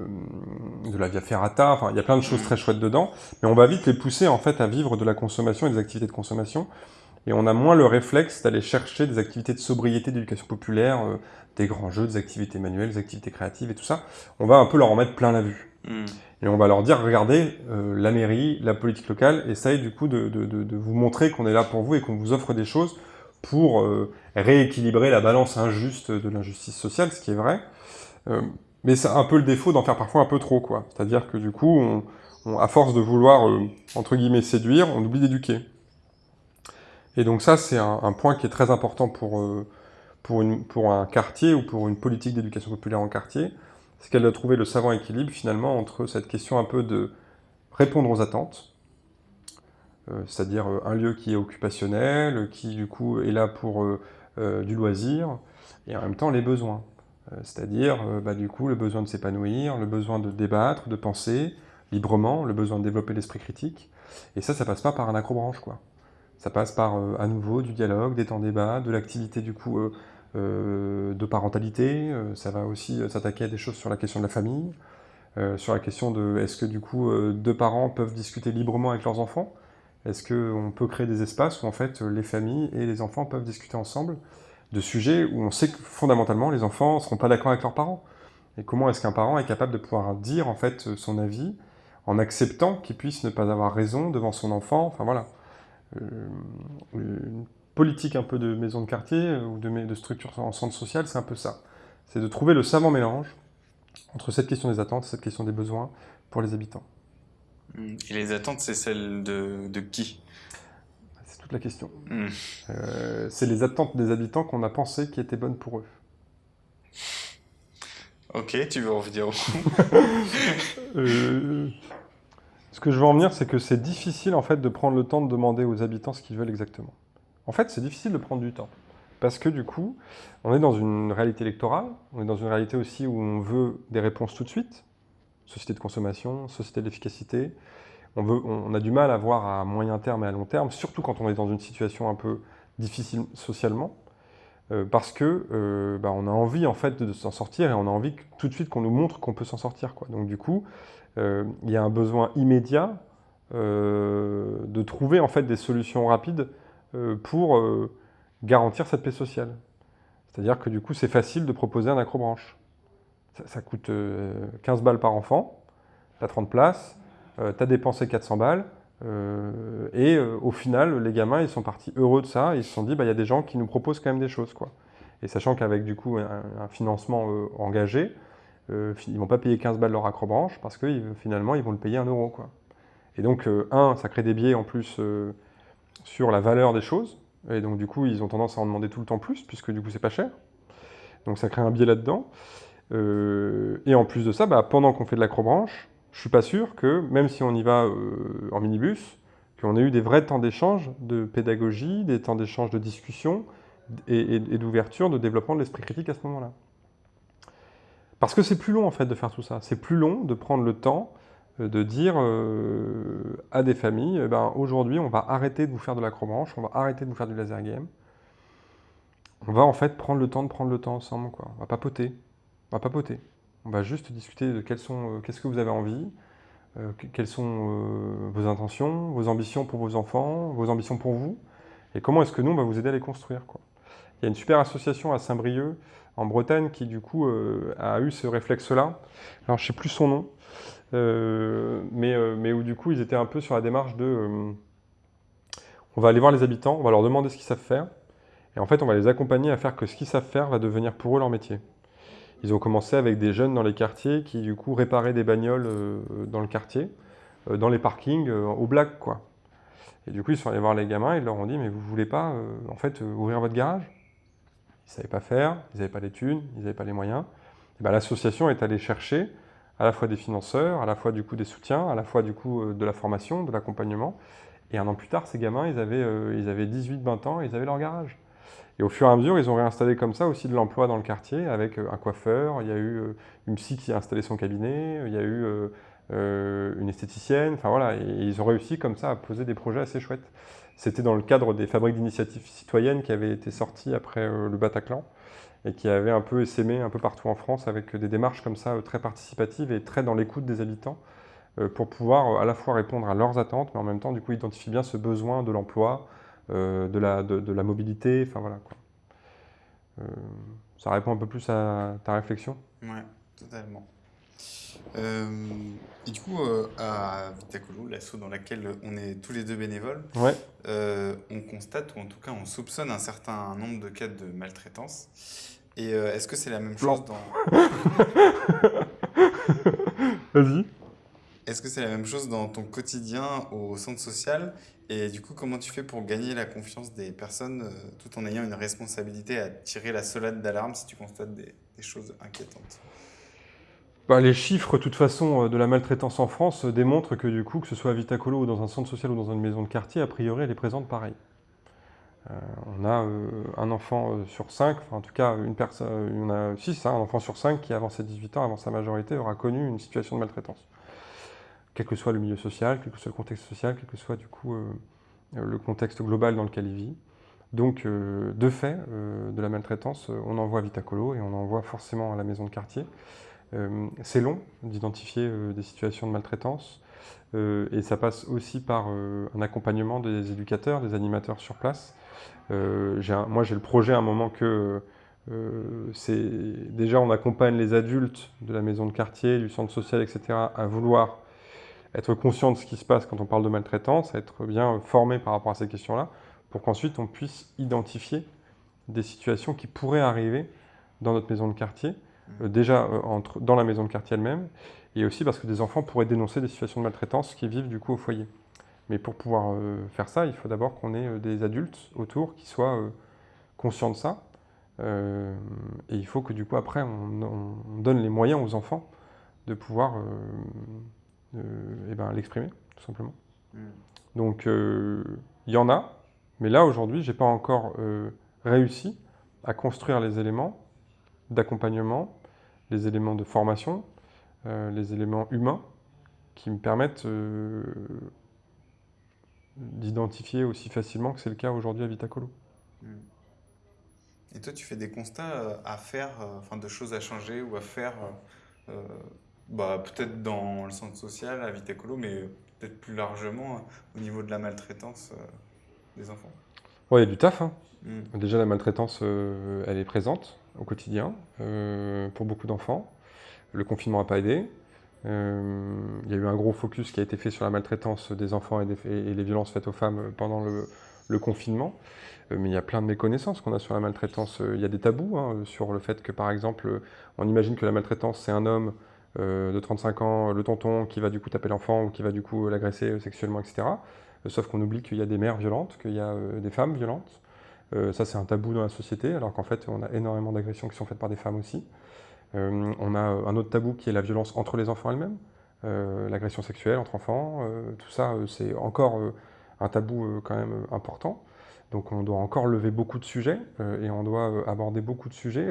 de la via ferrata, enfin il y a plein de choses très chouettes dedans, mais on va vite les pousser en fait à vivre de la consommation et des activités de consommation, et on a moins le réflexe d'aller chercher des activités de sobriété, d'éducation populaire, des grands jeux, des activités manuelles, des activités créatives et tout ça, on va un peu leur en mettre plein la vue. Et on va leur dire, regardez, euh, la mairie, la politique locale essaye du coup de, vous montrer qu'on est là pour vous et qu'on vous offre des choses pour euh, rééquilibrer la balance injuste de l'injustice sociale, ce qui est vrai. Euh, mais c'est un peu le défaut d'en faire parfois un peu trop, quoi. C'est-à-dire que du coup, à force de vouloir, entre guillemets, séduire, on oublie d'éduquer. Et donc ça, c'est un, point qui est très important pour, pour un quartier ou pour une politique d'éducation populaire en quartier, c'est qu'elle doit trouver le savant équilibre finalement entre cette question un peu de répondre aux attentes, euh, c'est-à-dire euh, un lieu qui est occupationnel, qui du coup est là pour euh, du loisir, et en même temps les besoins, c'est-à-dire bah, du coup le besoin de s'épanouir, le besoin de débattre, de penser librement, le besoin de développer l'esprit critique, et ça, ça passe pas par un accrobranche, quoi. Ça passe par, à nouveau, du dialogue, des temps débat, de l'activité du coup de parentalité, euh, ça va aussi s'attaquer à des choses sur la question de la famille, euh, sur la question de est-ce que du coup deux parents peuvent discuter librement avec leurs enfants? Est-ce qu'on peut créer des espaces où en fait les familles et les enfants peuvent discuter ensemble de sujets où on sait que fondamentalement les enfants ne seront pas d'accord avec leurs parents? Et comment est-ce qu'un parent est capable de pouvoir dire en fait son avis en acceptant qu'il puisse ne pas avoir raison devant son enfant? Enfin voilà politique un peu de maison de quartier euh, ou de, de structure en centre social, c'est un peu ça. C'est de trouver le savant mélange entre cette question des attentes et cette question des besoins pour les habitants. Mmh. Et les attentes, c'est celles de, de qui? C'est toute la question. Mmh. Euh, c'est les attentes des habitants qu'on a pensé qui étaient bonnes pour eux. Ok, tu veux revenir au [laughs] euh, Ce que je veux en venir, c'est que c'est difficile en fait de prendre le temps de demander aux habitants ce qu'ils veulent exactement. En fait, c'est difficile de prendre du temps. Parce que du coup, on est dans une réalité électorale, on est dans une réalité aussi où on veut des réponses tout de suite, société de consommation, société d'efficacité. On, veut, on a du mal à voir à moyen terme et à long terme, surtout quand on est dans une situation un peu difficile socialement, euh, parce que euh, bah, on a envie en fait de s'en sortir et on a envie tout de suite qu'on nous montre qu'on peut s'en sortir. Donc du coup, euh, il y a un besoin immédiat de trouver en fait des solutions rapides pour garantir cette paix sociale. C'est-à-dire que du coup, c'est facile de proposer un accrobranche. Ça, ça coûte 15 balles par enfant, tu as 30 places, tu as dépensé 400 balles, euh, et euh, au final, les gamins, ils sont partis heureux de ça. Ils se sont dit, bah, il y a des gens qui nous proposent quand même des choses. Quoi. Et sachant qu'avec du coup un, financement euh, engagé, ils ne vont pas payer 15 balles leur accrobranche parce que finalement, ils vont le payer 1 euro. Quoi. Et donc, un, ça crée des biais en plus sur la valeur des choses. Et donc, du coup, ils ont tendance à en demander tout le temps plus, puisque du coup, c'est pas cher. Donc, ça crée un biais là-dedans. et en plus de ça, bah, pendant qu'on fait de l'acrobranche, je suis pas sûr que, même si on y va euh, en minibus, qu'on ait eu des vrais temps d'échange de pédagogie, des temps d'échange de discussion et, d'ouverture, de développement de l'esprit critique à ce moment-là. Parce que c'est plus long en fait de faire tout ça. C'est plus long de prendre le temps euh, de dire euh, à des familles, eh ben, aujourd'hui on va arrêter de vous faire de l'acrobranche, on va arrêter de vous faire du laser game. On va en fait prendre le temps de prendre le temps ensemble. Quoi. On va papoter. On va papoter. On va juste discuter de euh, qu'est-ce que vous avez envie, euh, quelles sont vos intentions, vos ambitions pour vos enfants, vos ambitions pour vous, et comment est-ce que nous, on va vous aider à les construire. Quoi. Il y a une super association à Saint-Brieuc, en Bretagne, qui du coup a eu ce réflexe-là. Alors je ne sais plus son nom, mais, mais où du coup ils étaient un peu sur la démarche de... on va aller voir les habitants, on va leur demander ce qu'ils savent faire, et en fait on va les accompagner à faire que ce qu'ils savent faire va devenir pour eux leur métier. Ils ont commencé avec des jeunes dans les quartiers qui, du coup, réparaient des bagnoles euh, dans le quartier, euh, dans les parkings, euh, au black, quoi. Et du coup, ils sont allés voir les gamins, ils leur ont dit, mais vous voulez pas, en fait, ouvrir votre garage? Ils ne savaient pas faire, ils n'avaient pas les thunes, ils n'avaient pas les moyens. Ben, l'association est allée chercher à la fois des financeurs, à la fois du coup des soutiens, à la fois du coup de la formation, de l'accompagnement. Et un an plus tard, ces gamins, ils avaient, ils avaient 18-20 ans, ils avaient leur garage. Et au fur et à mesure, ils ont réinstallé comme ça aussi de l'emploi dans le quartier avec euh, un coiffeur, il y a eu euh, une psy qui a installé son cabinet, il y a eu euh, une esthéticienne, enfin voilà, et ils ont réussi comme ça à poser des projets assez chouettes. C'était dans le cadre des fabriques d'initiatives citoyennes qui avaient été sorties après le Bataclan et qui avaient un peu essaimé un peu partout en France avec des démarches comme ça très participatives et très dans l'écoute des habitants pour pouvoir à la fois répondre à leurs attentes, mais en même temps du coup identifier bien ce besoin de l'emploi, euh, de, la, de, la mobilité, enfin voilà. Euh, ça répond un peu plus à ta réflexion? Ouais, totalement. Euh, et du coup, à Vitacolo, l'asso dans laquelle on est tous les deux bénévoles, ouais. on constate, ou en tout cas on soupçonne un certain nombre de cas de maltraitance. Et est-ce que c'est la même chose dans... [laughs] Vas-y. Est-ce que c'est la même chose dans ton quotidien au centre social? Et du coup, comment tu fais pour gagner la confiance des personnes euh, tout en ayant une responsabilité à tirer la solade d'alarme si tu constates des, choses inquiétantes? Bah, les chiffres, de toute façon, euh, de la maltraitance en France euh, démontrent que du coup, que ce soit à Vitacolo ou dans un centre social ou dans une maison de quartier, a priori, elle est présente pareil. on a un enfant sur cinq, enfin, en tout cas, une personne, on a six, un enfant sur cinq qui, avant ses 18 ans, avant sa majorité, aura connu une situation de maltraitance quel que soit le milieu social, quel que soit le contexte social, quel que soit du coup euh, le contexte global dans lequel il vit. Donc, euh, de fait, euh, de la maltraitance, on en voit à Vitacolo et on en voit forcément à la maison de quartier. C'est long d'identifier des situations de maltraitance et ça passe aussi par un accompagnement des éducateurs, des animateurs sur place. moi, j'ai le projet à un moment que déjà on accompagne les adultes de la maison de quartier, du centre social, etc., à vouloir être conscient de ce qui se passe quand on parle de maltraitance, être bien formé par rapport à ces questions-là, pour qu'ensuite on puisse identifier des situations qui pourraient arriver dans notre maison de quartier. Euh, déjà euh, entre, dans la maison de quartier elle-même, et aussi parce que des enfants pourraient dénoncer des situations de maltraitance qui vivent du coup au foyer. Mais pour pouvoir euh, faire ça, il faut d'abord qu'on ait des adultes autour qui soient conscients de ça, et il faut que du coup après on, on, donne les moyens aux enfants de pouvoir et ben, l'exprimer, tout simplement. Hmm. Donc, il y en a, mais là, aujourd'hui, je n'ai pas encore euh, réussi à construire les éléments d'accompagnement, les éléments de formation, euh, les éléments humains qui me permettent euh, d'identifier aussi facilement que c'est le cas aujourd'hui à Vitacolo. Et toi, tu fais des constats euh, à faire, enfin de choses à changer ou à faire, bah, peut-être dans le centre social, à Vitacolo, mais peut-être plus largement au niveau de la maltraitance des enfants? Oui, il y a du taf. Hein. Hmm. Déjà, la maltraitance, elle est présente au quotidien pour beaucoup d'enfants. Le confinement n'a pas aidé. Euh, il y a eu un gros focus qui a été fait sur la maltraitance des enfants et, les violences faites aux femmes pendant le, confinement. Euh, mais il y a plein de méconnaissances qu'on a sur la maltraitance. Euh, il y a des tabous hein, sur le fait que, par exemple, on imagine que la maltraitance, c'est un homme de 35 ans, le tonton, qui va du coup taper l'enfant ou qui va du coup l'agresser sexuellement, etc. sauf qu'on oublie qu'il y a des mères violentes, qu'il y a des femmes violentes. Ça, c'est un tabou dans la société, alors qu'en fait, on a énormément d'agressions qui sont faites par des femmes aussi. Euh, on a un autre tabou qui est la violence entre les enfants elles-mêmes, euh, l'agression sexuelle entre enfants, euh, tout ça c'est encore un tabou quand même important. Donc on doit encore lever beaucoup de sujets et on doit aborder beaucoup de sujets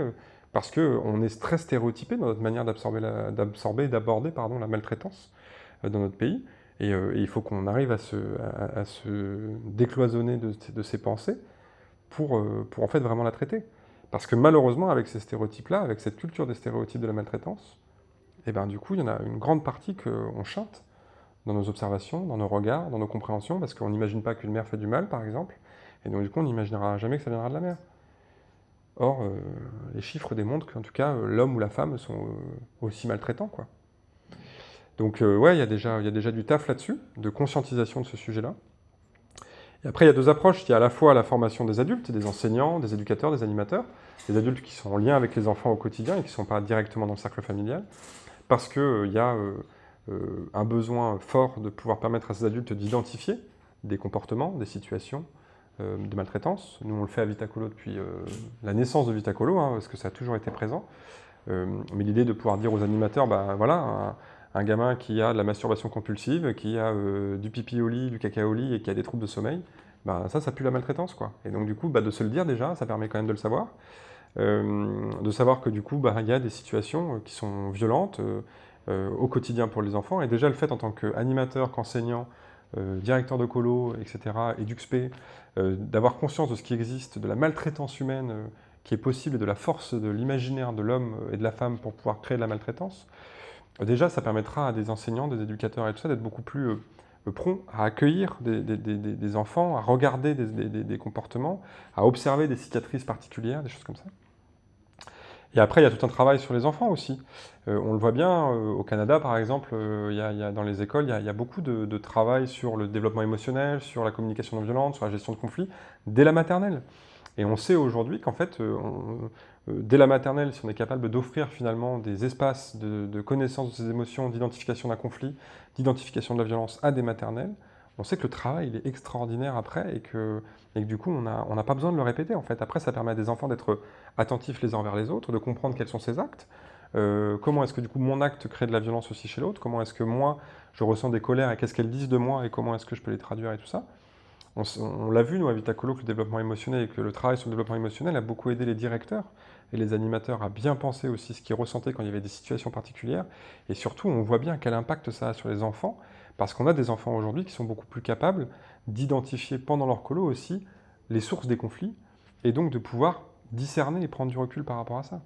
parce qu'on est très stéréotypé dans notre manière d'absorber et d'aborder la maltraitance dans notre pays. Et, il faut qu'on arrive à se, décloisonner de, ces pensées pour, pour en fait vraiment la traiter. Parce que malheureusement, avec ces stéréotypes-là, avec cette culture des stéréotypes de la maltraitance, et eh ben, du coup, il y en a une grande partie qu'on chante dans nos observations, dans nos regards, dans nos compréhensions, parce qu'on n'imagine pas qu'une mère fait du mal, par exemple, et donc du coup, on n'imaginera jamais que ça viendra de la mère. Or, euh, les chiffres démontrent qu'en tout cas, l'homme ou la femme sont euh, aussi maltraitants. Quoi. Donc, euh, ouais, il y, y a déjà du taf là-dessus, de conscientisation de ce sujet-là. Et après, il y a deux approches. Il y a à la fois la formation des adultes, des enseignants, des éducateurs, des animateurs, des adultes qui sont en lien avec les enfants au quotidien et qui ne sont pas directement dans le cercle familial, parce qu'il euh, y a euh, euh, un besoin fort de pouvoir permettre à ces adultes d'identifier des comportements, des situations de maltraitance. Nous, on le fait à Vitacolo depuis la naissance de Vitacolo, hein, parce que ça a toujours été présent. mais l'idée de pouvoir dire aux animateurs, ben voilà, gamin qui a de la masturbation compulsive, qui a euh, du pipi au lit, du caca au lit et qui a des troubles de sommeil, bah, ça, ça pue la maltraitance. Quoi. Et donc, du coup, bah, de se le dire déjà, ça permet quand même de le savoir. Euh, de savoir que du coup, bah, il y a des situations euh, qui sont violentes au quotidien pour les enfants. Et déjà, le fait en tant qu'animateur, qu'enseignant, directeur de colo, etc., et d'UXP, d'avoir conscience de ce qui existe, de la maltraitance humaine qui est possible et de la force de l'imaginaire de l'homme et de la femme pour pouvoir créer de la maltraitance, Déjà, ça permettra à des enseignants, des éducateurs et tout ça d'être beaucoup plus euh, prompts à accueillir des, enfants, à regarder des, comportements, à observer des cicatrices particulières, des choses comme ça. Et après, il y a tout un travail sur les enfants aussi. Euh, on le voit bien, euh, au Canada par exemple, y a, dans les écoles, il y a, beaucoup de, travail sur le développement émotionnel, sur la communication non violente, sur la gestion de conflits, dès la maternelle. Et on sait aujourd'hui qu'en fait, euh, dès la maternelle, si on est capable d'offrir finalement des espaces de, connaissance de ses émotions, d'identification d'un conflit, d'identification de la violence à des maternelles, on sait que le travail il est extraordinaire après et que, et que du coup on n'a on pas besoin de le répéter en fait. Après ça permet à des enfants d'être attentifs les uns envers les autres, de comprendre quels sont ces actes, euh, comment est-ce que du coup mon acte crée de la violence aussi chez l'autre, comment est-ce que moi je ressens des colères et qu'est-ce qu'elles disent de moi et comment est-ce que je peux les traduire et tout ça? On, l'a vu, nous, à Vitacolo, que le développement émotionnel et que le travail sur le développement émotionnel a beaucoup aidé les directeurs et les animateurs à bien penser aussi ce qu'ils ressentaient quand il y avait des situations particulières. Et surtout, on voit bien quel impact ça a sur les enfants, parce qu'on a des enfants aujourd'hui qui sont beaucoup plus capables d'identifier pendant leur colo aussi les sources des conflits, et donc de pouvoir discerner et prendre du recul par rapport à ça.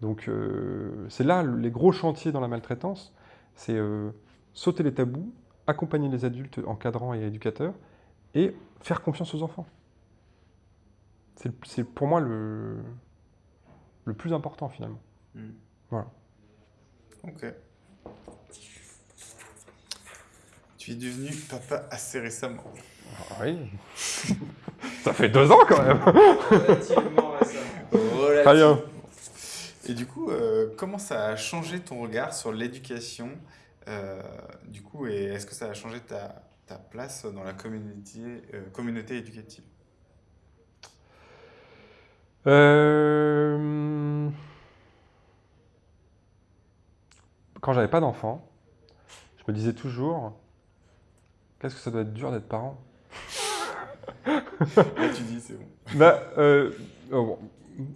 Donc euh, c'est là les gros chantiers dans la maltraitance, c'est euh, sauter les tabous, accompagner les adultes encadrants et éducateurs, et faire confiance aux enfants. C'est pour moi le, le plus important finalement. Hmm. Voilà. Ok. Tu es devenu papa assez récemment. Ah oui. [laughs] Ça fait deux ans quand même. Relativement récemment. Très bien. Et du coup, euh, comment ça a changé ton regard sur l'éducation euh, Du coup, et est-ce que ça a changé ta, ta place dans la communauté, euh, communauté éducative? Euh... Quand j'avais pas d'enfant, je me disais toujours, qu'est-ce que ça doit être dur d'être parent? Là, tu dis, c'est bon. Bah, euh, oh, bon,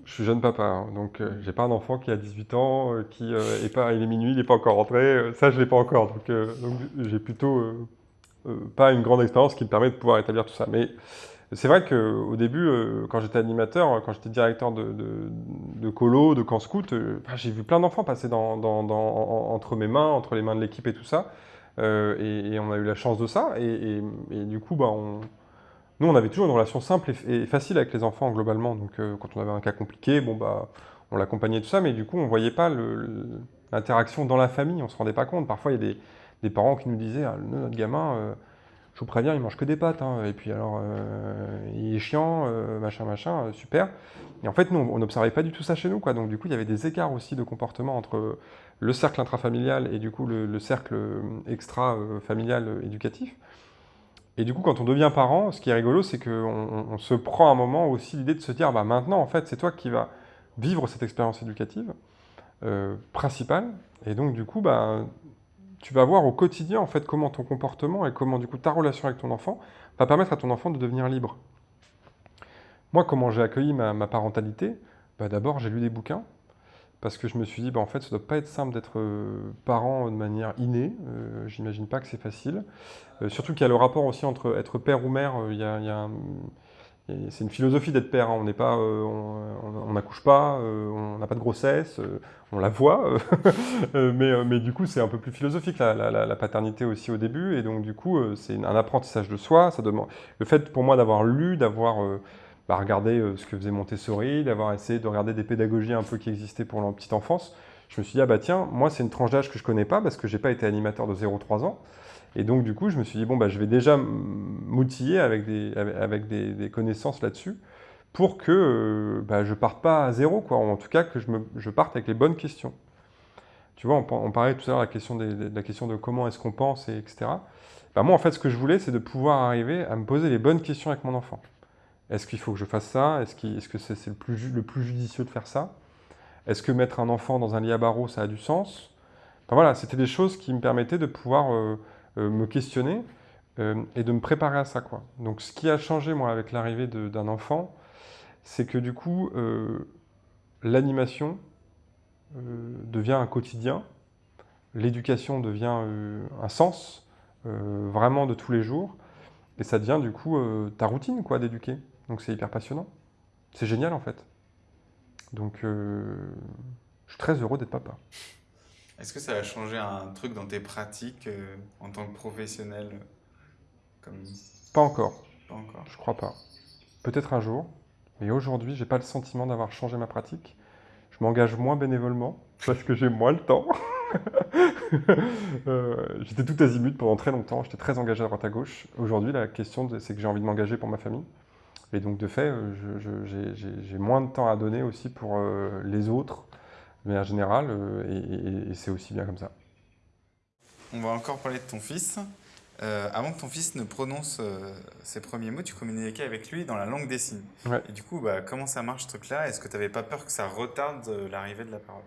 je suis jeune papa, hein, donc euh, j'ai pas un enfant qui a 18 ans, euh, qui est pas, il est minuit, il n'est pas encore rentré, ça je l'ai pas encore, donc, donc j'ai plutôt pas une grande expérience qui me permet de pouvoir établir tout ça. Mais c'est vrai qu'au début, euh, quand j'étais animateur, quand j'étais directeur de, de, colo, de camp scout, euh, bah, j'ai vu plein d'enfants passer dans, dans- dans- en- entre mes mains, entre les mains de l'équipe et tout ça, Euh, et, on a eu la chance de ça, et, du coup, bah, nous, on avait toujours une relation simple et, facile avec les enfants globalement. Donc, quand on avait un cas compliqué, bon bah, on l'accompagnait tout ça, mais du coup, on voyait pas l'interaction dans la famille. On se rendait pas compte. Parfois, il y a des, parents qui nous disaient, ah, notre gamin, je vous préviens, il mange que des pâtes. hein. Et puis alors, euh, il est chiant, euh, machin, machin, euh, super. Et en fait, nous, on n'observait pas du tout ça chez nous, quoi. Donc, du coup, il y avait des écarts aussi de comportement entre le cercle intrafamilial et du coup le, le cercle extra-familial éducatif. Et du coup, quand on devient parent, ce qui est rigolo, c'est qu'on on- on se prend un moment aussi l'idée de se dire, bah maintenant, en fait, c'est toi qui vas vivre cette expérience éducative principale. Et donc, du coup, bah, tu vas voir au quotidien, en fait, comment ton comportement et comment, du coup, ta relation avec ton enfant va permettre à ton enfant de devenir libre. Moi, comment j'ai accueilli ma, parentalité? Bah, D'abord, j'ai lu des bouquins. Parce que je me suis dit, bah, en fait, ça doit pas être simple d'être euh, parent de manière innée. Euh, J'imagine pas que c'est facile. Euh, surtout qu'il y a le rapport aussi entre être père ou mère. il y a- un- c'est une philosophie d'être père. hein. On n'est pas, euh, on n'accouche pas, euh, on n'a pas de grossesse, euh, on la voit. [laughs] mais, mais du coup, c'est un peu plus philosophique la, paternité aussi au début. Et donc, du coup, c'est un apprentissage de soi. Ça demande le fait pour moi d'avoir lu, d'avoir bah, regardé ce que faisait Montessori, d'avoir essayé de regarder des pédagogies un peu qui existaient pour la petite enfance. Je me suis dit, ah bah tiens, moi c'est une tranche d'âge que je connais pas parce que j'ai pas été animateur de 0-3 ans. Et donc du coup, je me suis dit, bon, bah, je vais déjà m'outiller avec des, avec des, connaissances là-dessus pour que euh, bah, je parte pas à zéro, quoi. En tout cas, que je, me, je parte avec les bonnes questions. Tu vois, on, par- on parlait tout à l'heure de la question, de la question de comment est-ce qu'on pense, et etc. Bah, moi, en fait, ce que je voulais, c'est de pouvoir arriver à me poser les bonnes questions avec mon enfant. Est-ce qu'il faut que je fasse ça? Est-ce qu'il- est-ce que c'est le, plus le plus judicieux de faire ça? Est-ce que mettre un enfant dans un lit à barreaux, ça a du sens? Enfin voilà, c'était des choses qui me permettaient de pouvoir euh, me questionner euh, et de me préparer à ça. Quoi. Donc ce qui a changé, moi, avec l'arrivée d'un enfant, c'est que du coup, euh, l'animation euh, devient un quotidien, l'éducation devient euh, un sens, euh, vraiment de tous les jours, et ça devient du coup euh, ta routine quoi d'éduquer. Donc c'est hyper passionnant. C'est génial en fait. Donc euh, je suis très heureux d'être papa. Est-ce que ça a changé un truc dans tes pratiques euh, en tant que professionnel euh, comme... Pas encore, Pas encore. je crois pas. Peut-être un jour, mais aujourd'hui j'ai pas le sentiment d'avoir changé ma pratique. Je m'engage moins bénévolement [laughs] parce que j'ai moins le temps. [laughs] Euh, j'étais tout azimut pendant très longtemps, j'étais très engagé à droite à gauche. Aujourd'hui, la question, c'est que j'ai envie de m'engager pour ma famille. Et donc, de fait, j'ai- moins de temps à donner aussi pour euh, les autres, de manière générale, euh, et, et- et c'est aussi bien comme ça. On va encore parler de ton fils. Euh, avant que ton fils ne prononce euh, ses premiers mots, tu communiquais avec lui dans la langue des signes. Ouais. Et du coup, bah, comment ça marche ce truc-là? Est-ce que tu n'avais pas peur que ça retarde euh, l'arrivée de la parole?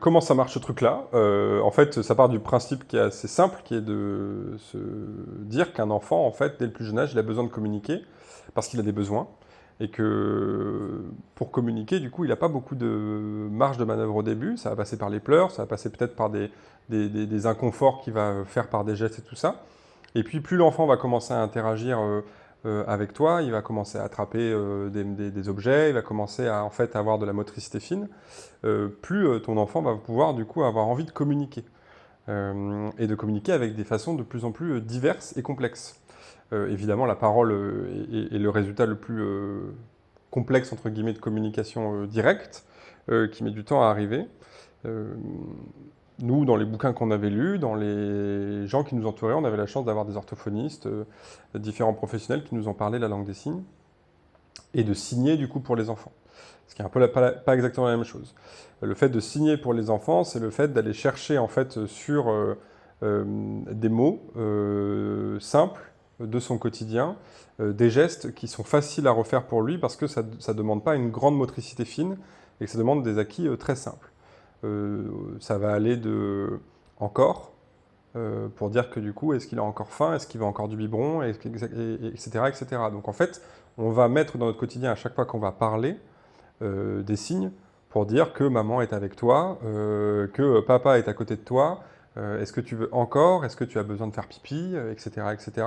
Comment ça marche ce truc-là? En fait, ça part du principe qui est assez simple, qui est de se dire qu'un enfant, en fait, dès le plus jeune âge, il a besoin de communiquer parce qu'il a des besoins. Et que pour communiquer, du coup, il n'a pas beaucoup de marge de manœuvre au début. Ça va passer par les pleurs, ça va passer peut-être par des, inconforts qu'il va faire par des gestes et tout ça. Et puis, plus l'enfant va commencer à interagir euh, euh, avec toi, il va commencer à attraper euh, des, objets, il va commencer à en fait avoir de la motricité fine plus ton enfant va pouvoir du coup avoir envie de communiquer. Et de communiquer avec des façons de plus en plus diverses et complexes. Euh, évidemment, la parole euh, est, le résultat le plus euh, complexe, entre guillemets, de communication directe, qui met du temps à arriver. Nous, dans les bouquins qu'on avait lus, dans les gens qui nous entouraient, on avait la chance d'avoir des orthophonistes, différents professionnels qui nous ont parlé la langue des signes, et de signer du coup pour les enfants. Ce qui est un peu pas, exactement la même chose. Le fait de signer pour les enfants, c'est le fait d'aller chercher en fait sur des mots simples de son quotidien, euh, des gestes qui sont faciles à refaire pour lui parce que ça ne demande pas une grande motricité fine et que ça demande des acquis euh, très simples. Euh, ça va aller de encore, pour dire que du coup, est-ce qu'il a encore faim, est-ce qu'il veut encore du biberon, etc., etc. Donc en fait, on va mettre dans notre quotidien, à chaque fois qu'on va parler, des signes pour dire que maman est avec toi, que papa est à côté de toi, est-ce que tu veux encore? Est-ce que tu as besoin de faire pipi? Etc. etc.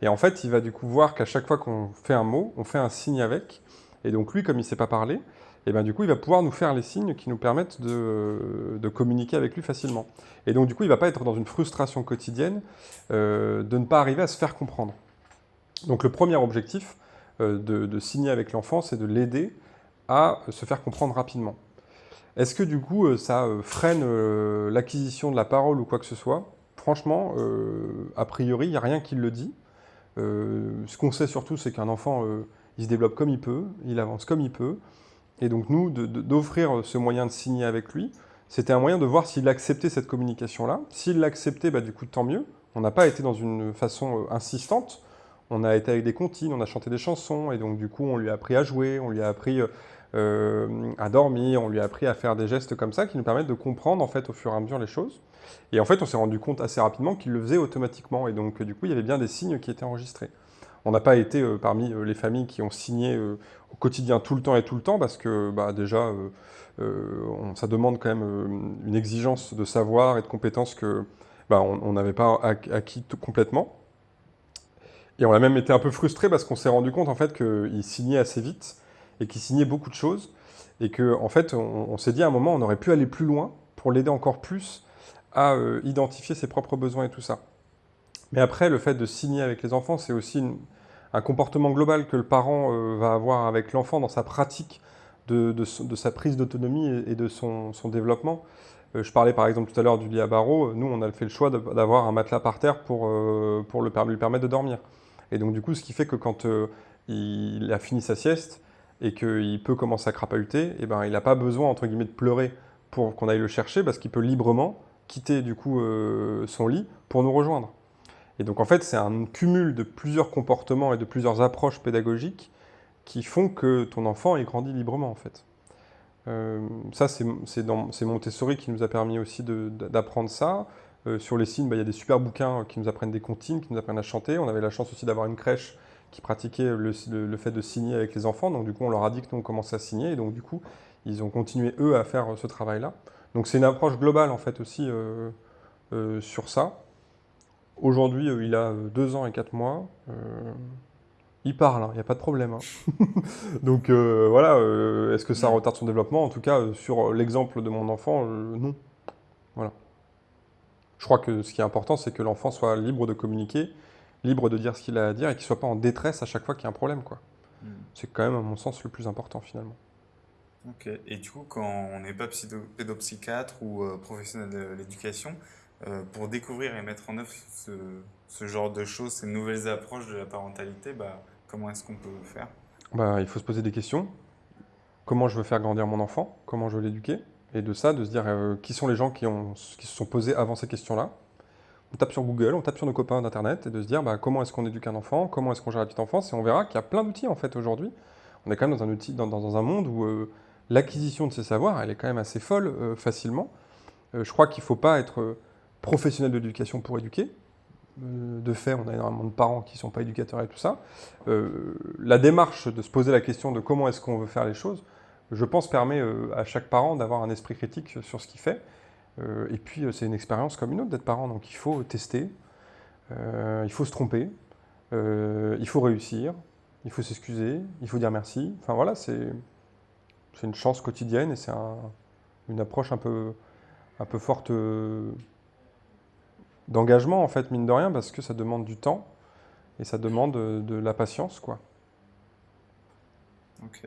Et en fait, il va du coup voir qu'à chaque fois qu'on fait un mot, on fait un signe avec. Et donc lui, comme il ne sait pas parler, et ben du coup, il va pouvoir nous faire les signes qui nous permettent de, communiquer avec lui facilement. Et donc du coup, il va pas être dans une frustration quotidienne de ne pas arriver à se faire comprendre. Donc le premier objectif de signer avec l'enfant, c'est de l'aider à se faire comprendre rapidement. Est-ce que du coup, euh, ça euh, freine euh, l'acquisition de la parole ou quoi que ce soit? Franchement, a priori, il n'y a rien qui le dit. ce qu'on sait surtout, c'est qu'un enfant, il se développe comme il peut, il avance comme il peut. Et donc nous, d'offrir ce moyen de signer avec lui, c'était un moyen de voir s'il acceptait cette communication-là. S'il l'acceptait, bah, du coup, tant mieux. On n'a pas été dans une façon insistante. On a été avec des comptines, on a chanté des chansons, et donc du coup, on lui a appris à jouer, on lui a appris euh, à dormir, on lui a appris à faire des gestes comme ça qui nous permettent de comprendre en fait au fur et à mesure les choses. Et en fait, on s'est rendu compte assez rapidement qu'il le faisait automatiquement et donc du coup, il y avait bien des signes qui étaient enregistrés. On n'a pas été euh, parmi euh, les familles qui ont signé au quotidien tout le temps et tout le temps parce que bah, déjà, ça demande quand même une exigence de savoir et de compétences que bah, on n'avait pas acquis complètement. Et on a même été un peu frustré parce qu'on s'est rendu compte en fait qu'il signait assez vite et qui signait beaucoup de choses. Et qu'en en fait, on, s'est dit à un moment, on aurait pu aller plus loin pour l'aider encore plus à euh, identifier ses propres besoins et tout ça. Mais après, le fait de signer avec les enfants, c'est aussi un comportement global que le parent euh, va avoir avec l'enfant dans sa pratique de, sa prise d'autonomie et, de son, développement. Euh, je parlais par exemple tout à l'heure du lit à barreaux. Nous, on a fait le choix d'avoir un matelas par terre pour, pour le, lui permettre de dormir. Et donc du coup, ce qui fait que quand il a fini sa sieste, et qu'il peut commencer à crapahuter, et eh ben, il n'a pas besoin, entre guillemets, de pleurer pour qu'on aille le chercher, parce qu'il peut librement quitter du coup euh, son lit pour nous rejoindre. Et donc en fait, c'est un cumul de plusieurs comportements et de plusieurs approches pédagogiques qui font que ton enfant ait grandi librement en fait. Euh, ça, c'est Montessori qui nous a permis aussi d'apprendre ça. Euh, sur les signes, bah, il y a des super bouquins qui nous apprennent des comptines, qui nous apprennent à chanter. On avait la chance aussi d'avoir une crèche qui pratiquaient le, fait de signer avec les enfants. Donc du coup, on leur a dit que nous, on commençait à signer. Et donc du coup, ils ont continué, eux, à faire ce travail-là. Donc c'est une approche globale, en fait, aussi euh, euh, sur ça. Aujourd'hui, euh, il a deux ans et quatre mois. il parle, il hein, n'y a pas de problème. Hein. [laughs] donc voilà, est-ce que ça retarde son développement? En tout cas, sur l'exemple de mon enfant, non. Voilà. Je crois que ce qui est important, c'est que l'enfant soit libre de communiquer libre de dire ce qu'il a à dire et qu'il ne soit pas en détresse à chaque fois qu'il y a un problème. quoi. Hmm. C'est quand même, à mon sens, le plus important finalement. Ok. Et du coup, quand on n'est pas pédopsychiatre ou euh, professionnel de l'éducation, euh, pour découvrir et mettre en œuvre ce, genre de choses, ces nouvelles approches de la parentalité, bah, comment est-ce qu'on peut faire? Bah, Il faut se poser des questions. Comment je veux faire grandir mon enfant? Comment je veux l'éduquer? Et de ça, de se dire euh, qui sont les gens qui, ont, qui se sont posés avant ces questions-là? On tape sur Google, on tape sur nos copains d'Internet et de se dire bah, comment est-ce qu'on éduque un enfant, comment est-ce qu'on gère la petite enfance, et on verra qu'il y a plein d'outils en fait aujourd'hui. On est quand même dans un, outil, dans, un monde où euh, l'acquisition de ces savoirs, elle est quand même assez folle euh, facilement. Euh, je crois qu'il ne faut pas être professionnel de l'éducation pour éduquer. de fait, on a énormément de parents qui ne sont pas éducateurs et tout ça. la démarche de se poser la question de comment est-ce qu'on veut faire les choses, je pense permet à chaque parent d'avoir un esprit critique sur ce qu'il fait et puis, euh, c'est une expérience comme une autre d'être parent, donc il faut tester, euh, il faut se tromper, il faut réussir, il faut s'excuser, il faut dire merci. Enfin voilà, c'est une chance quotidienne et c'est une approche un peu, un peu forte d'engagement, en fait, mine de rien, parce que ça demande du temps et ça demande de la patience, quoi. Ok.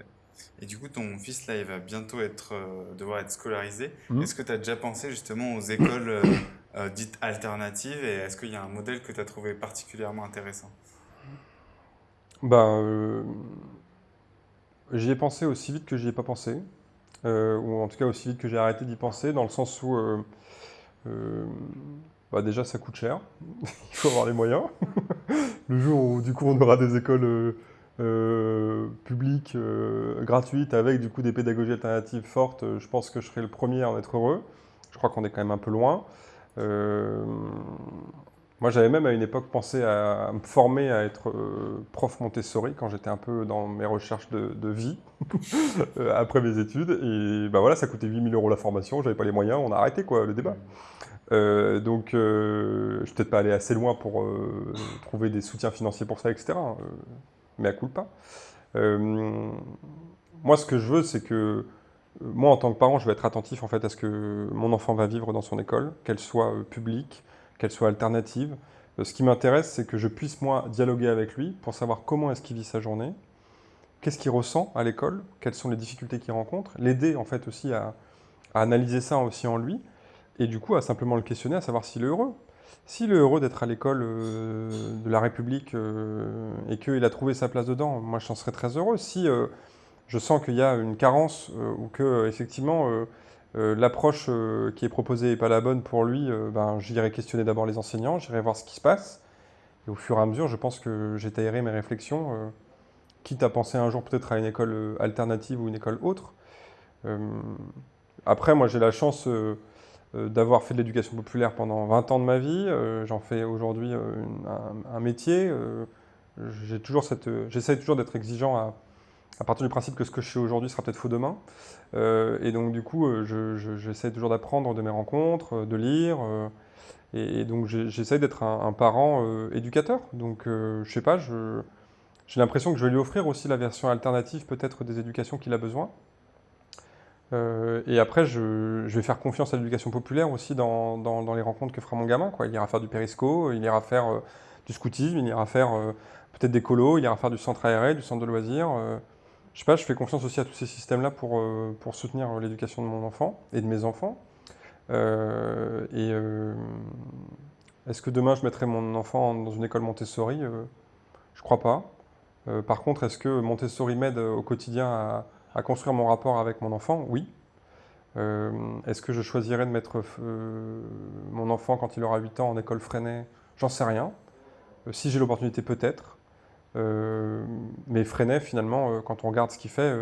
Et du coup, ton fils, là, il va bientôt être, euh, devoir être scolarisé. Mmh. Est-ce que tu as déjà pensé justement aux écoles euh, euh, dites alternatives et est-ce qu'il y a un modèle que tu as trouvé particulièrement intéressant? Ben, J'y ai pensé aussi vite que j'y ai pas pensé. ou en tout cas aussi vite que j'ai arrêté d'y penser, dans le sens où bah déjà ça coûte cher, [laughs] il faut avoir les moyens. [laughs] le jour où du coup on aura des écoles euh, publique, euh, gratuite, avec du coup des pédagogies alternatives fortes, euh, je pense que je serai le premier à en être heureux. Je crois qu'on est quand même un peu loin. moi, j'avais même à une époque pensé à, me former à être prof Montessori quand j'étais un peu dans mes recherches de, vie [laughs] après mes études. Et bah voilà, ça coûtait 8000 euros la formation, j'avais pas les moyens, on a arrêté quoi, le débat. Euh, donc, euh, je ne peut-être pas aller assez loin pour euh, trouver des soutiens financiers pour ça, etc. mais à coup pas. moi, ce que je veux, c'est que moi, en tant que parent, je vais être attentif en fait à ce que mon enfant va vivre dans son école, qu'elle soit publique, qu'elle soit alternative. ce qui m'intéresse, c'est que je puisse moi dialoguer avec lui pour savoir comment est-ce qu'il vit sa journée, qu'est-ce qu'il ressent à l'école, quelles sont les difficultés qu'il rencontre, l'aider en fait aussi à, à analyser ça aussi en lui et du coup à simplement le questionner, à savoir s'il est heureux. S'il est heureux d'être à l'école euh, de la République euh, et qu'il a trouvé sa place dedans, moi j'en serais très heureux. Si euh, je sens qu'il y a une carence ou que effectivement l'approche qui est proposée n'est pas la bonne pour lui, ben, j'irai questionner d'abord les enseignants, j'irai voir ce qui se passe. Et au fur et à mesure, je pense que j'étayerai mes réflexions, quitte à penser un jour peut-être à une école alternative ou une école autre. après, moi j'ai la chance d'avoir fait de l'éducation populaire pendant 20 ans de ma vie. Euh, j'en fais aujourd'hui euh, un, métier. J'essaie toujours, toujours d'être exigeant à, partir du principe que ce que je fais aujourd'hui sera peut-être faux demain. et donc du coup, j'essaie toujours d'apprendre de mes rencontres, de lire. Et, donc j'essaie d'être un, parent éducateur. Donc je sais pas, j'ai l'impression que je vais lui offrir aussi la version alternative peut-être des éducations qu'il a besoin. Euh, et après, je, vais faire confiance à l'éducation populaire aussi dans, les rencontres que fera mon gamin. Il ira faire du périsco, il ira faire euh, du scoutisme, il ira faire euh, peut-être des colos, il ira faire du centre aéré, du centre de loisirs. je sais pas, je fais confiance aussi à tous ces systèmes-là pour, soutenir l'éducation de mon enfant et de mes enfants. est-ce que demain je mettrai mon enfant dans une école Montessori? Je crois pas. par contre, est-ce que Montessori m'aide au quotidien à à construire mon rapport avec mon enfant, oui. Euh, est-ce que je choisirais de mettre euh, mon enfant quand il aura 8 ans en école Freinet J'en sais rien. Euh, si j'ai l'opportunité, peut-être. mais Freinet, finalement, quand on regarde ce qu'il fait,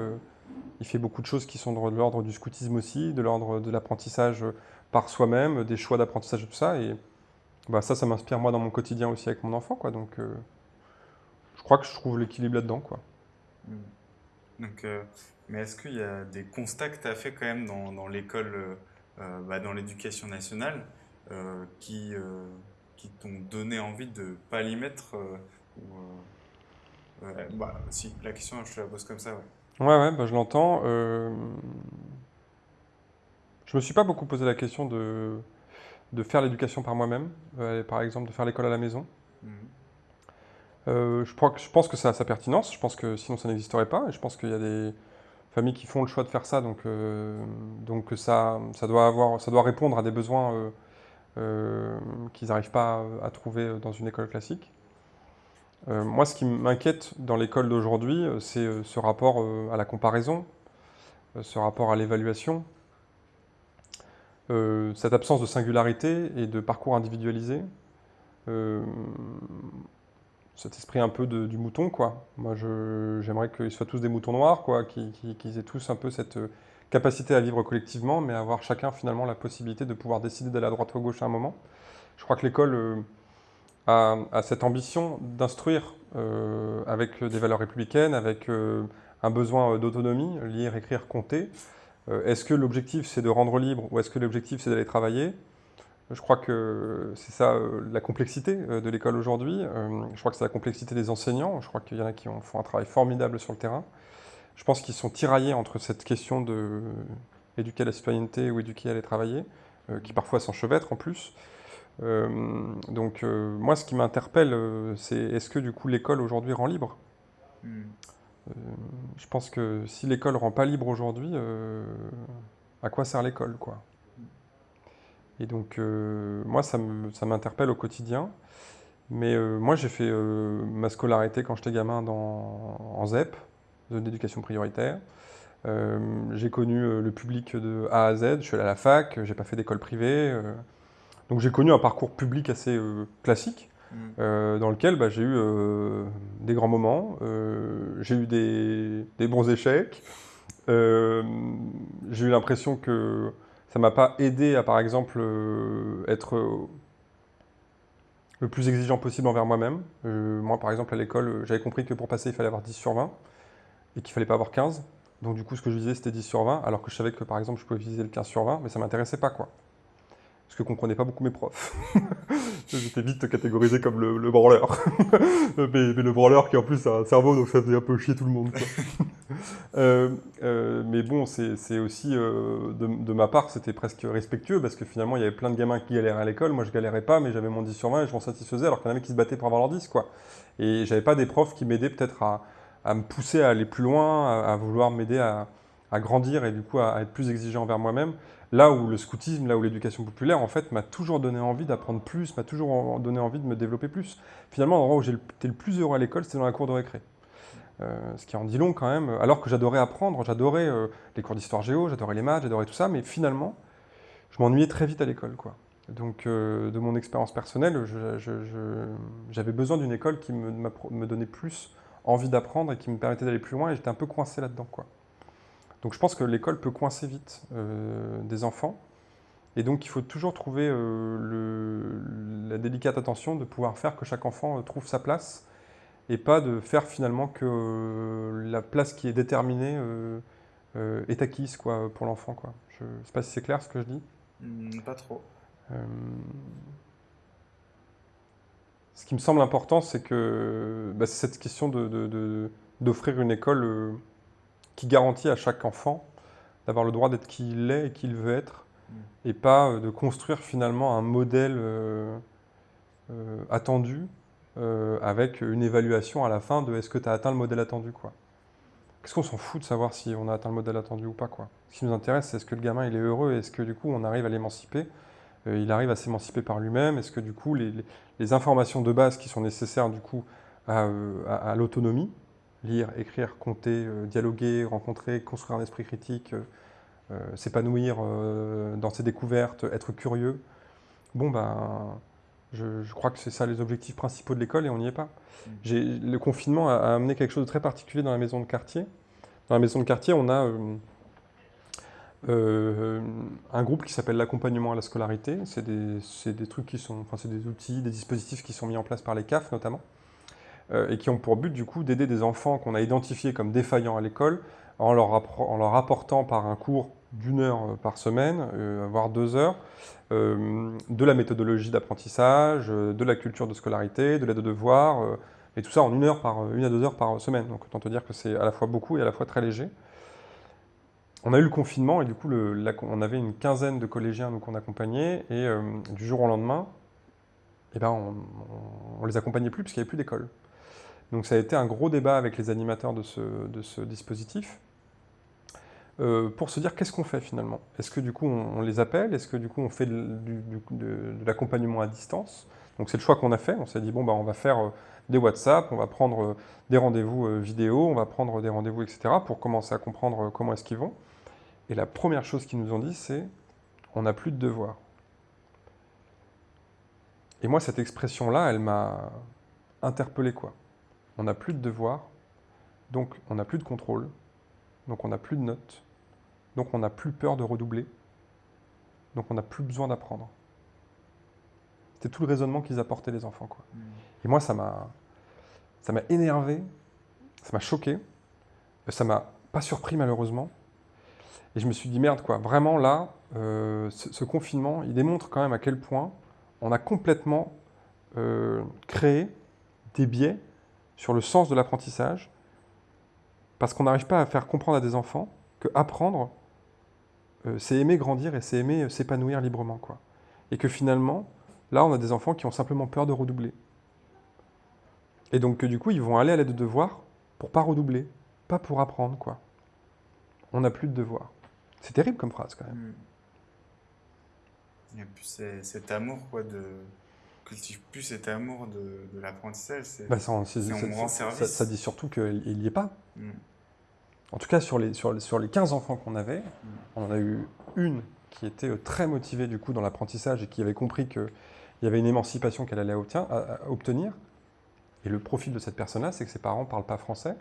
il fait beaucoup de choses qui sont de l'ordre du scoutisme aussi, de l'ordre de l'apprentissage par soi-même, des choix d'apprentissage et tout ça. Et bah, ça, ça m'inspire moi dans mon quotidien aussi avec mon enfant. Quoi. Donc je crois que je trouve l'équilibre là-dedans. Quoi. Mmh. Donc, mais est-ce qu'il y a des constats que tu as fait quand même dans, dans l'école, euh, euh, bah, dans l'éducation nationale, euh, qui, qui t'ont donné envie de ne pas l'y mettre ou, bah, Si, la question, je te la pose comme ça, ouais. Ouais, ouais, bah, je l'entends. Je me suis pas beaucoup posé la question de, de faire l'éducation par moi-même, par exemple de faire l'école à la maison. Mmh. je, crois que, je pense que ça a sa pertinence, je pense que sinon ça n'existerait pas, et je pense qu'il y a des, familles qui font le choix de faire ça, donc, euh, donc ça, ça, doit avoir, ça doit répondre à des besoins euh, euh, qu'ils n'arrivent pas à, trouver dans une école classique. moi, ce qui m'inquiète dans l'école d'aujourd'hui, c'est ce rapport à la comparaison, ce rapport à l'évaluation, cette absence de singularité et de parcours individualisé cet esprit un peu du mouton, quoi. Moi, j'aimerais qu'ils soient tous des moutons noirs, quoi, qu'ils aient tous un peu cette euh, capacité à vivre collectivement, mais avoir chacun finalement la possibilité de pouvoir décider d'aller à droite ou à gauche à un moment. Je crois que l'école euh, a, cette ambition d'instruire euh, avec des valeurs républicaines, avec un besoin d'autonomie, lire, écrire, compter. est-ce que l'objectif c'est de rendre libre ou est-ce que l'objectif c'est d'aller travailler? Je crois que c'est ça euh, la complexité euh, de l'école aujourd'hui. Euh, je crois que c'est la complexité des enseignants. Je crois qu'il y en a qui font un travail formidable sur le terrain. Je pense qu'ils sont tiraillés entre cette question de éduquer à la citoyenneté ou éduquer à aller travailler, qui parfois s'enchevêtrent en plus. donc moi, ce qui m'interpelle, c'est est-ce que du coup l'école aujourd'hui rend libre? Hmm. Je pense que si l'école rend pas libre aujourd'hui, à quoi sert l'école quoi? Et donc, euh, moi, ça m'interpelle au quotidien. Mais euh, moi, j'ai fait euh, ma scolarité quand j'étais gamin dans, en ZEP, zone d'éducation prioritaire. j'ai connu le public de A à Z, je suis allé à la fac, j'ai pas fait d'école privée. donc j'ai connu un parcours public assez classique, mmh. dans lequel bah, j'ai eu des grands moments, j'ai eu des, des, bons échecs, j'ai eu l'impression que Ça m'a pas aidé à, par exemple, euh, être euh, le plus exigeant possible envers moi-même. Euh, moi, par exemple, à l'école, j'avais compris que pour passer, il fallait avoir 10 sur 20 et qu'il fallait pas avoir 15. Donc du coup, ce que je visais, c'était 10 sur 20, alors que je savais que, par exemple, je pouvais viser le 15 sur 20, mais ça m'intéressait pas, quoi. Parce que je comprenais pas beaucoup mes profs. [laughs] J'étais vite catégorisé comme le, le branleur. [laughs] mais, le branleur qui en plus a un cerveau, donc ça faisait un peu chier tout le monde. [laughs] euh, euh, mais bon, c'est aussi, euh, de, ma part, c'était presque respectueux, parce que finalement, il y avait plein de gamins qui galéraient à l'école. Moi, je galérais pas, mais j'avais mon 10 sur 20 et je m'en satisfaisais, alors qu'il y en avait qui se battaient pour avoir leur 10, quoi. Et j'avais pas des profs qui m'aidaient peut-être à, me pousser à aller plus loin, à, à vouloir m'aider à, à, grandir et du coup à, être plus exigeant envers moi-même. Là où le scoutisme, là où l'éducation populaire, en fait, m'a toujours donné envie d'apprendre plus, m'a toujours donné envie de me développer plus. Finalement, l'endroit où j'étais le plus heureux à l'école, c'était dans la cour de récré. Euh, ce qui en dit long quand même, alors que j'adorais apprendre, j'adorais euh, les cours d'histoire géo, j'adorais les maths, j'adorais tout ça, mais finalement, je m'ennuyais très vite à l'école. quoi. Donc, euh, de mon expérience personnelle, j'avais besoin d'une école qui me, me, donnait plus envie d'apprendre et qui me permettait d'aller plus loin, et j'étais un peu coincé là-dedans. quoi. Donc je pense que l'école peut coincer vite euh, des enfants. Et donc il faut toujours trouver euh, le, la délicate attention de pouvoir faire que chaque enfant euh, trouve sa place et pas de faire finalement que euh, la place qui est déterminée est acquise quoi, pour l'enfant. Je ne sais pas si c'est clair ce que je dis. Mmh, pas trop. ce qui me semble important, c'est que bah, cette question d'offrir de, de, une école qui garantit à chaque enfant d'avoir le droit d'être qui il est et qui il veut être, mmh. et pas euh, de construire finalement un modèle euh, euh, attendu euh, avec une évaluation à la fin de est-ce que tu as atteint le modèle attendu quoi. Qu'est-ce qu'on s'en fout de savoir si on a atteint le modèle attendu ou pas quoi. Ce qui nous intéresse, c'est est-ce que le gamin il est heureux, est-ce que du coup on arrive à l'émanciper, il arrive à s'émanciper par lui-même, est-ce que du coup les, informations de base qui sont nécessaires du coup à, à, à l'autonomie, lire, écrire, compter, euh, dialoguer, rencontrer, construire un esprit critique, euh, s'épanouir euh, dans ses découvertes, être curieux. Bon, ben, je, je crois que c'est ça les objectifs principaux de l'école et on n'y est pas. Mmh. Le confinement a, a, amené quelque chose de très particulier dans la maison de quartier. Dans la maison de quartier, on a euh, un groupe qui s'appelle l'accompagnement à la scolarité. C'est des, des, trucs qui sont, enfin, c'est des outils, des dispositifs qui sont mis en place par les CAF notamment. Euh, et qui ont pour but du coup d'aider des enfants qu'on a identifiés comme défaillants à l'école en leur, apportant par un cours d'une heure euh, par semaine, euh, voire deux heures, de la méthodologie d'apprentissage, de la culture de scolarité, de l'aide aux devoirs, et tout ça en une, heure par, une à deux heures par semaine. Donc autant te dire que c'est à la fois beaucoup et à la fois très léger. On a eu le confinement et du coup on avait une quinzaine de collégiens qu'on accompagnait et du jour au lendemain, eh ben, on, on, on les accompagnait plus parce qu'il n'y avait plus d'école. Donc ça a été un gros débat avec les animateurs de ce, de ce dispositif euh, pour se dire qu'est-ce qu'on fait finalement? Est-ce que du coup on, les appelle? Est-ce que du coup on fait de, l'accompagnement à distance? Donc c'est le choix qu'on a fait. On s'est dit bon bah on va faire euh, des WhatsApp, on va prendre euh, des rendez-vous vidéo, on va prendre des rendez-vous etc. pour commencer à comprendre comment est-ce qu'ils vont. Et la première chose qu'ils nous ont dit c'est on n'a plus de devoirs. Et moi cette expression là elle m'a interpellé quoi on n'a plus de devoirs, donc on n'a plus de contrôle, donc on n'a plus de notes, donc on n'a plus peur de redoubler, donc on n'a plus besoin d'apprendre. C'était tout le raisonnement qu'ils apportaient les enfants. Quoi. Mmh. Et moi, ça m'a ça m'a énervé, ça m'a choqué, ça m'a pas surpris malheureusement. Et je me suis dit, merde, quoi, vraiment là, euh, ce, ce, confinement, il démontre quand même à quel point on a complètement euh, créé des biais sur le sens de l'apprentissage, parce qu'on n'arrive pas à faire comprendre à des enfants que apprendre, euh, c'est aimer grandir et c'est aimer euh, s'épanouir librement. Quoi. Et que finalement, là, on a des enfants qui ont simplement peur de redoubler. Et donc, que, du coup, ils vont aller à l'aide de devoirs pour pas redoubler, pas pour apprendre. quoi. On n'a plus de devoirs. C'est terrible comme phrase, quand même. Mmh. Et puis, cet amour, quoi, de cultive plus cet amour de, de l'apprentissage. C'est bah, ça, ça, ça, ça, dit surtout qu'il n'y est pas. Mm. En tout cas, sur les, sur, sur les 15 enfants qu'on avait, mm. on en a eu une qui était euh, très motivée du coup dans l'apprentissage et qui avait compris qu'il y avait une émancipation qu'elle allait obtient, à, à obtenir. Et le profil de cette personne-là, c'est que ses parents ne parlent pas français.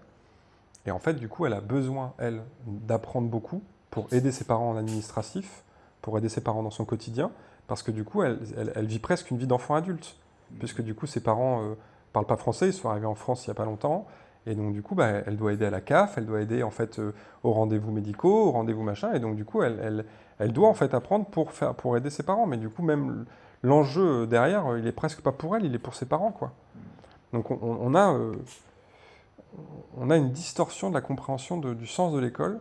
Et en fait, du coup, elle a besoin, elle, d'apprendre beaucoup pour aider ses parents en administratif, pour aider ses parents dans son quotidien, parce que du coup, elle, vit presque une vie d'enfant adulte, mmh. puisque du coup, ses parents ne parlent pas français, ils sont arrivés en France il n'y a pas longtemps, et donc, du coup, bah, elle doit aider à la CAF, elle doit aider en fait euh, aux rendez-vous médicaux, aux rendez-vous machin. Et donc, du coup, elle, elle, doit en fait apprendre pour, faire, pour aider ses parents. Mais du coup, même l'enjeu derrière, euh, il est presque pas pour elle, il est pour ses parents, quoi. Donc, on, a, euh, on a une distorsion de la compréhension du sens de l'école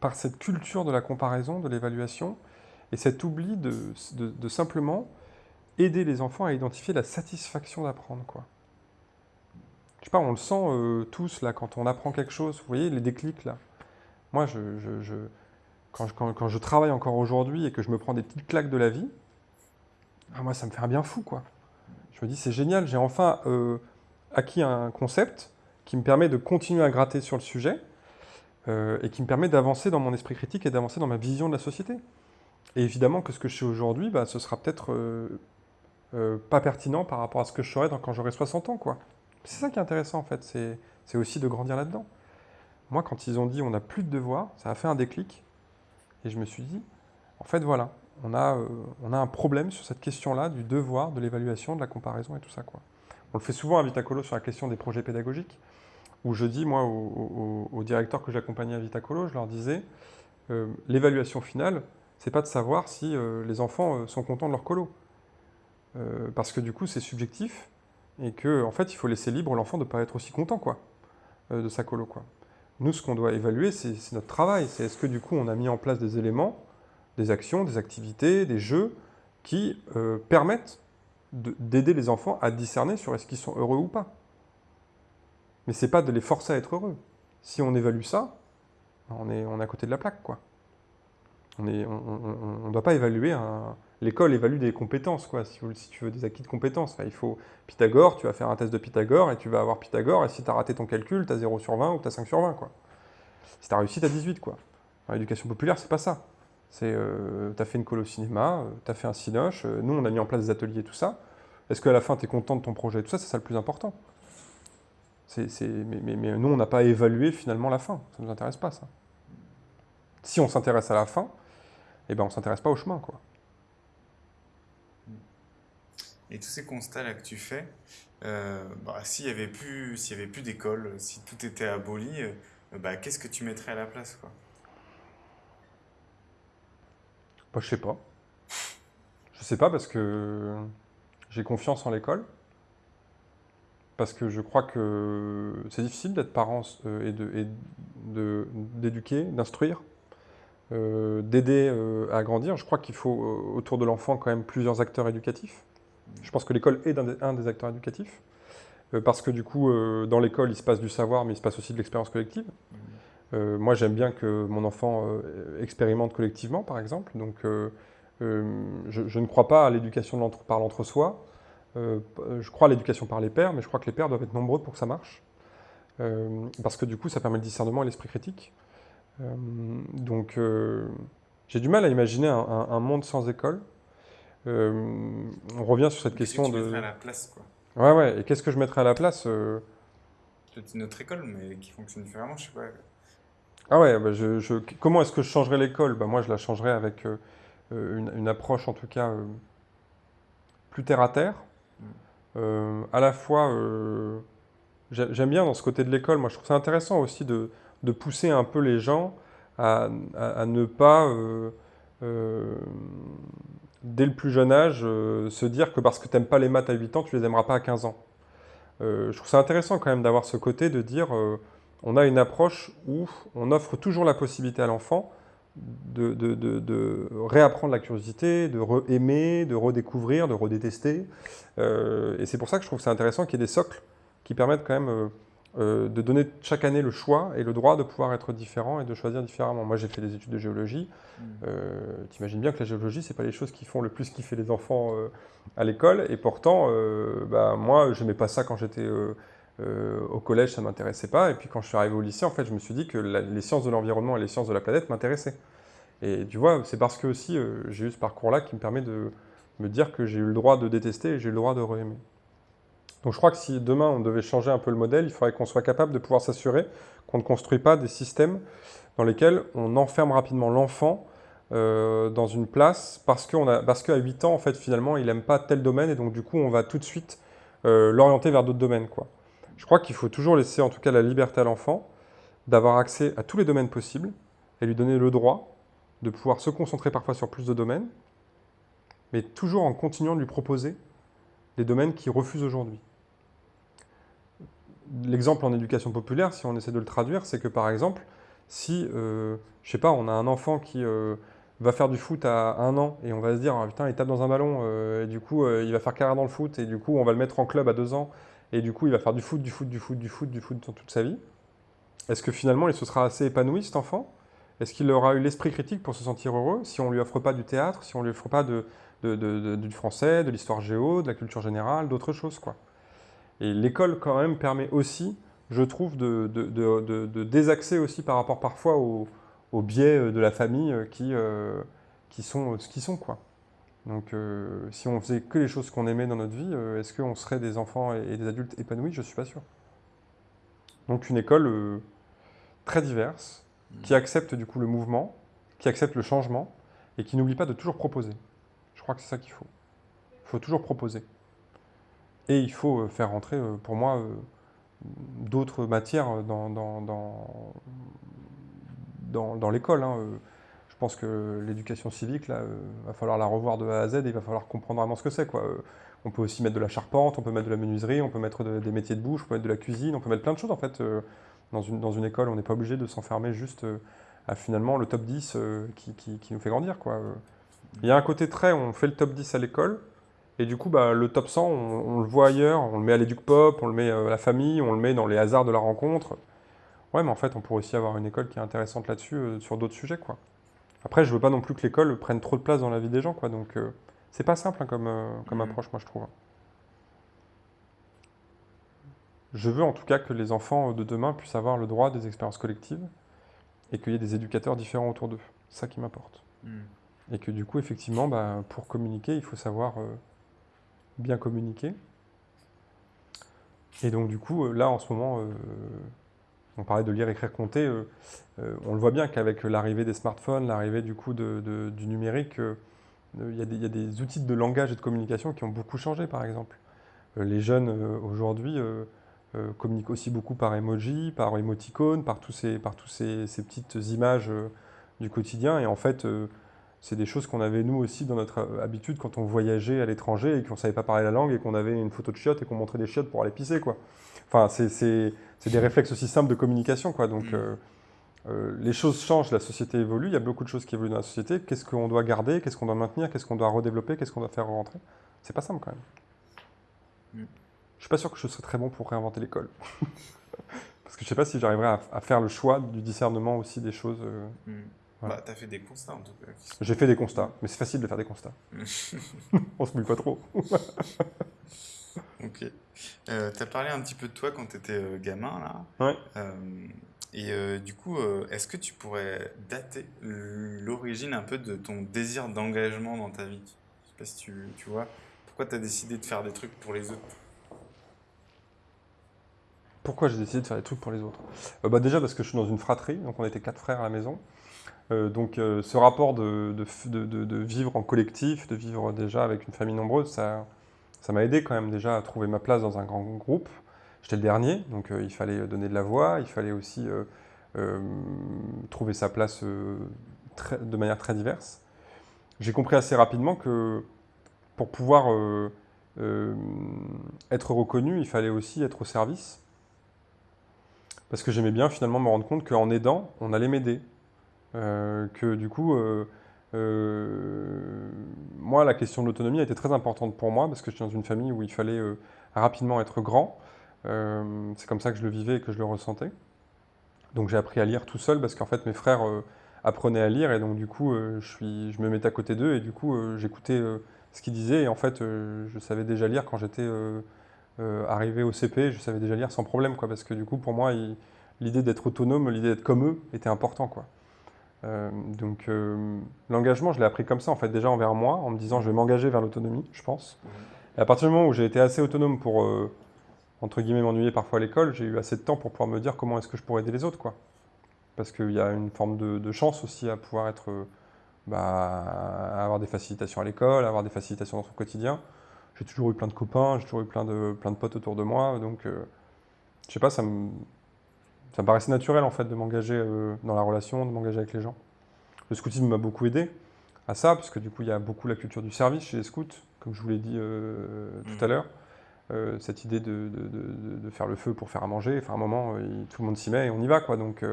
par cette culture de la comparaison, de l'évaluation, et cet oubli de, simplement aider les enfants à identifier la satisfaction d'apprendre, quoi je sais pas, on le sent euh, tous là quand on apprend quelque chose. Vous voyez les déclics là. Moi, quand, je travaille encore aujourd'hui et que je me prends des petites claques de la vie, ah, moi, ça me fait un bien fou quoi. Je me dis c'est génial, j'ai enfin euh, acquis un concept qui me permet de continuer à gratter sur le sujet euh, et qui me permet d'avancer dans mon esprit critique et d'avancer dans ma vision de la société. Et évidemment que ce que je sais aujourd'hui, bah, ce sera peut-être pas pertinent par rapport à ce que je serai quand j'aurai 60 ans quoi. C'est ça qui est intéressant en fait, c'est aussi de grandir là-dedans. Moi, quand ils ont dit on n'a plus de devoirs, ça a fait un déclic. Et je me suis dit, en fait, voilà, on a, euh, on a un problème sur cette question-là du devoir, de l'évaluation, de la comparaison et tout ça. Quoi. On le fait souvent à Vitacolo sur la question des projets pédagogiques, où je dis, moi, aux, directeurs que j'accompagnais à Vitacolo, je leur disais, euh, l'évaluation finale, c'est pas de savoir si euh, les enfants sont contents de leur colo. parce que du coup, c'est subjectif, et qu'en en fait, il faut laisser libre l'enfant de ne pas être aussi content quoi, euh, de sa colo. Quoi. Nous, ce qu'on doit évaluer, c'est notre travail. C'est est-ce que du coup, on a mis en place des éléments, des actions, des activités, des jeux qui euh, permettent d'aider les enfants à discerner sur est-ce qu'ils sont heureux ou pas. Mais c'est pas de les forcer à être heureux. Si on évalue ça, on est, on est à côté de la plaque. quoi. On ne doit pas évaluer l'école évalue des compétences, quoi, si, tu veux des acquis de compétences. il faut Pythagore, tu vas faire un test de Pythagore et tu vas avoir Pythagore, et si tu as raté ton calcul, tu as 0 sur 20 ou tu as 5 sur 20. Quoi. Si tu as réussi, tu as 18. Quoi. L'éducation populaire, c'est pas ça. C'est, euh, tu as fait une colo cinéma, euh, tu as fait un cinoche, euh, nous on a mis en place des ateliers, tout ça. Est-ce qu'à la fin, tu es content de ton projet Tout ça, c'est ça le plus important. mais, nous, on n'a pas évalué finalement la fin. Ça ne nous intéresse pas, ça. Si on s'intéresse à la fin, eh ben, on ne s'intéresse pas au chemin. quoi. Et tous ces constats-là que tu fais, euh, bah, s'il n'y avait plus, s'il avait plus d'école, si tout était aboli, euh, bah, qu'est-ce que tu mettrais à la place quoi? Bah, Je sais pas. Je sais pas parce que j'ai confiance en l'école. Parce que je crois que c'est difficile d'être parent euh, et d'éduquer, de, d'instruire, d'aider à grandir. Je crois qu'il faut autour de l'enfant quand même plusieurs acteurs éducatifs. Je pense que l'école est un des, acteurs éducatifs, euh, parce que du coup, euh, dans l'école, il se passe du savoir, mais il se passe aussi de l'expérience collective. Euh, moi, j'aime bien que mon enfant expérimente collectivement, par exemple. Donc, je, ne crois pas à l'éducation par l'entre-soi. je crois à l'éducation par les pères, mais je crois que les pères doivent être nombreux pour que ça marche. parce que du coup, ça permet le discernement et l'esprit critique. Donc, j'ai du mal à imaginer un monde sans école. Euh, on revient sur cette question de. Qu'est-ce à la place, quoi. Ouais, ouais. Et qu'est-ce que je mettrais à la place euh... C'est notre école, mais qui fonctionne différemment, je sais pas. Ah ouais, bah je, comment est-ce que je changerais l'école? Bah Moi, je la changerais avec euh, une, approche, en tout cas, euh, plus terre-à-terre. Mm. à la fois, j'aime bien dans ce côté de l'école, moi je trouve ça intéressant aussi de, de, pousser un peu les gens à, à ne pas dès le plus jeune âge, euh, se dire que parce que tu n'aimes pas les maths à 8 ans, tu les aimeras pas à 15 ans. Euh, je trouve ça intéressant quand même d'avoir ce côté de dire euh, on a une approche où on offre toujours la possibilité à l'enfant de, de, réapprendre la curiosité, de re-aimer, de redécouvrir, de redétester. et c'est pour ça que je trouve ça intéressant qu'il y ait des socles qui permettent quand même euh, de donner chaque année le choix et le droit de pouvoir être différent et de choisir différemment. Moi, j'ai fait des études de géologie. Mm. Euh, tu imagines bien que la géologie, c'est pas les choses qui font le plus kiffer les enfants euh, à l'école. Et pourtant, bah, moi, je n'aimais pas ça quand j'étais au collège, ça m'intéressait pas. Et puis quand je suis arrivé au lycée, en fait, je me suis dit que les sciences de l'environnement et les sciences de la planète m'intéressaient. Et tu vois, c'est parce que aussi j'ai eu ce parcours-là qui me permet de me dire que j'ai eu le droit de détester et j'ai eu le droit de re-aimer. Donc je crois que si demain on devait changer un peu le modèle, il faudrait qu'on soit capable de pouvoir s'assurer qu'on ne construit pas des systèmes dans lesquels on enferme rapidement l'enfant dans une place parce qu'à 8 ans, en fait, finalement, il n'aime pas tel domaine et donc du coup, on va tout de suite l'orienter vers d'autres domaines. Quoi. Je crois qu'il faut toujours laisser en tout cas la liberté à l'enfant d'avoir accès à tous les domaines possibles et lui donner le droit de pouvoir se concentrer parfois sur plus de domaines, mais toujours en continuant de lui proposer les domaines qu'il refuse aujourd'hui. L'exemple en éducation populaire, si on essaie de le traduire, c'est que par exemple, si, euh, je sais pas, on a un enfant qui euh, va faire du foot à un an et on va se dire, ah, putain, il tape dans un ballon, euh, et du coup, il va faire carrière dans le foot, et du coup, on va le mettre en club à deux ans, et du coup, il va faire du foot, du foot, du foot, du foot, du foot toute sa vie. Est-ce que finalement, il se sera assez épanoui, cet enfant? Est-ce qu'il aura eu l'esprit critique pour se sentir heureux si on lui offre pas du théâtre, si on lui offre pas de, du français, de l'histoire géo, de la culture générale, d'autres choses quoi? Et l'école, quand même, permet aussi, je trouve, de, désaxer aussi par rapport parfois aux, biais de la famille qui, euh, qui sont ce qu'ils sont, quoi. Donc, euh, si on faisait que les choses qu'on aimait dans notre vie, euh, est-ce qu'on serait des enfants et des adultes épanouis? Je ne suis pas sûr. Donc, une école très diverse, qui mmh. accepte du coup le mouvement, qui accepte le changement, et qui n'oublie pas de toujours proposer. Je crois que c'est ça qu'il faut. Il faut toujours proposer. Et il faut euh, faire rentrer, euh, pour moi, euh, d'autres matières dans, dans, dans, l'école. Hein, je pense que l'éducation civique, là, va falloir la revoir de A à Z et il va falloir comprendre vraiment ce que c'est. On peut aussi mettre de la charpente, on peut mettre de la menuiserie, on peut mettre des métiers de bouche, on peut mettre de la cuisine, on peut mettre plein de choses en fait. dans, une, dans une école, on n'est pas obligé de s'enfermer juste à finalement le top 10 qui, qui, nous fait grandir. Quoi. Il y a un côté très, on fait le top 10 à l'école, et du coup, bah, le top 100, on, le voit ailleurs, on le met à l'éduc pop, on le met euh, à la famille, on le met dans les hasards de la rencontre. Ouais, mais en fait, on pourrait aussi avoir une école qui est intéressante là-dessus, euh, sur d'autres sujets, quoi. Après, je veux pas non plus que l'école prenne trop de place dans la vie des gens, quoi. Donc, euh, c'est pas simple hein, comme, comme mmh. approche, moi, je trouve. Je veux en tout cas que les enfants de demain puissent avoir le droit des expériences collectives et qu'il y ait des éducateurs différents autour d'eux. C'est ça qui m'importe. Mmh. Et que du coup, effectivement, bah, pour communiquer, il faut savoir euh, bien communiquer. Et donc du coup, euh, là en ce moment, euh, on parlait de lire, écrire, compter, on le voit bien qu'avec l'arrivée des smartphones, l'arrivée du coup du numérique, il y, a des outils de langage et de communication qui ont beaucoup changé par exemple. les jeunes aujourd'hui communiquent aussi beaucoup par emoji, par émoticône, par tous ces, par tous ces, ces petites images du quotidien. Et en fait, c'est des choses qu'on avait nous aussi dans notre euh, habitude quand on voyageait à l'étranger et qu'on ne savait pas parler la langue et qu'on avait une photo de chiottes et qu'on montrait des chiottes pour aller pisser. Quoi. Enfin, c'est des réflexes aussi simples de communication. Quoi. Donc, mm. euh, euh, les choses changent, la société évolue, il y a beaucoup de choses qui évoluent dans la société. Qu'est-ce qu'on doit garder, qu'est-ce qu'on doit maintenir, qu'est-ce qu'on doit redévelopper, qu'est-ce qu'on doit faire rentrer? C'est pas simple quand même. Mm. Je suis pas sûr que je serais très bon pour réinventer l'école. [laughs] Parce que je sais pas si j'arriverais à, faire le choix du discernement aussi des choses. Bah, t'as fait des constats en tout cas. J'ai fait des constats, mais c'est facile de faire des constats. [laughs] On se mouille pas trop. ok. Euh, t'as parlé un petit peu de toi quand t'étais euh, gamin, là. Ouais. Euh, et du coup, est-ce que tu pourrais dater l'origine un peu de ton désir d'engagement dans ta vie? Je sais pas si tu, tu vois. Pourquoi t'as décidé de faire des trucs pour les autres? Pourquoi j'ai décidé de faire des trucs pour les autres? Bah Déjà parce que je suis dans une fratrie, donc on était quatre frères à la maison. Euh, donc euh, ce rapport de, vivre en collectif, de vivre déjà avec une famille nombreuse, ça m'a aidé quand même déjà à trouver ma place dans un grand groupe. J'étais le dernier, donc euh, il fallait donner de la voix, il fallait aussi trouver sa place de manière très diverse. J'ai compris assez rapidement que pour pouvoir être reconnu, il fallait aussi être au service. Parce que j'aimais bien finalement me rendre compte qu'en aidant, on allait m'aider. Euh, que du coup, euh, euh, moi, la question de l'autonomie a été très importante pour moi parce que je suis dans une famille où il fallait rapidement être grand. c'est comme ça que je le vivais et que je le ressentais. Donc j'ai appris à lire tout seul parce qu'en fait mes frères apprenaient à lire et donc du coup je, me mettais à côté d'eux et du coup j'écoutais ce qu'ils disaient et en fait je savais déjà lire quand j'étais arrivé au CP, je savais déjà lire sans problème quoi parce que du coup pour moi l'idée d'être autonome, l'idée d'être comme eux était important quoi. Euh, donc euh, l'engagement, je l'ai appris comme ça, en fait, déjà envers moi, en me disant je vais m'engager vers l'autonomie, je pense. Et à partir du moment où j'ai été assez autonome pour, euh, entre guillemets, m'ennuyer parfois à l'école, j'ai eu assez de temps pour pouvoir me dire comment est-ce que je pourrais aider les autres, quoi. Parce qu'il y a une forme de, chance aussi à pouvoir être bah, avoir des facilitations à l'école, avoir des facilitations dans son quotidien. J'ai toujours eu plein de copains, j'ai toujours eu plein de, plein de potes autour de moi, donc je sais pas, ça me, ça me paraissait naturel en fait de m'engager euh, dans la relation, de m'engager avec les gens. Le scoutisme m'a beaucoup aidé à ça, parce que du coup il y a beaucoup la culture du service chez les scouts, comme je vous l'ai dit euh, tout Mm. à l'heure. Euh, cette idée de, de- de- de faire le feu pour faire à manger, enfin à un moment, il- tout le monde s'y met et on y va quoi. Donc,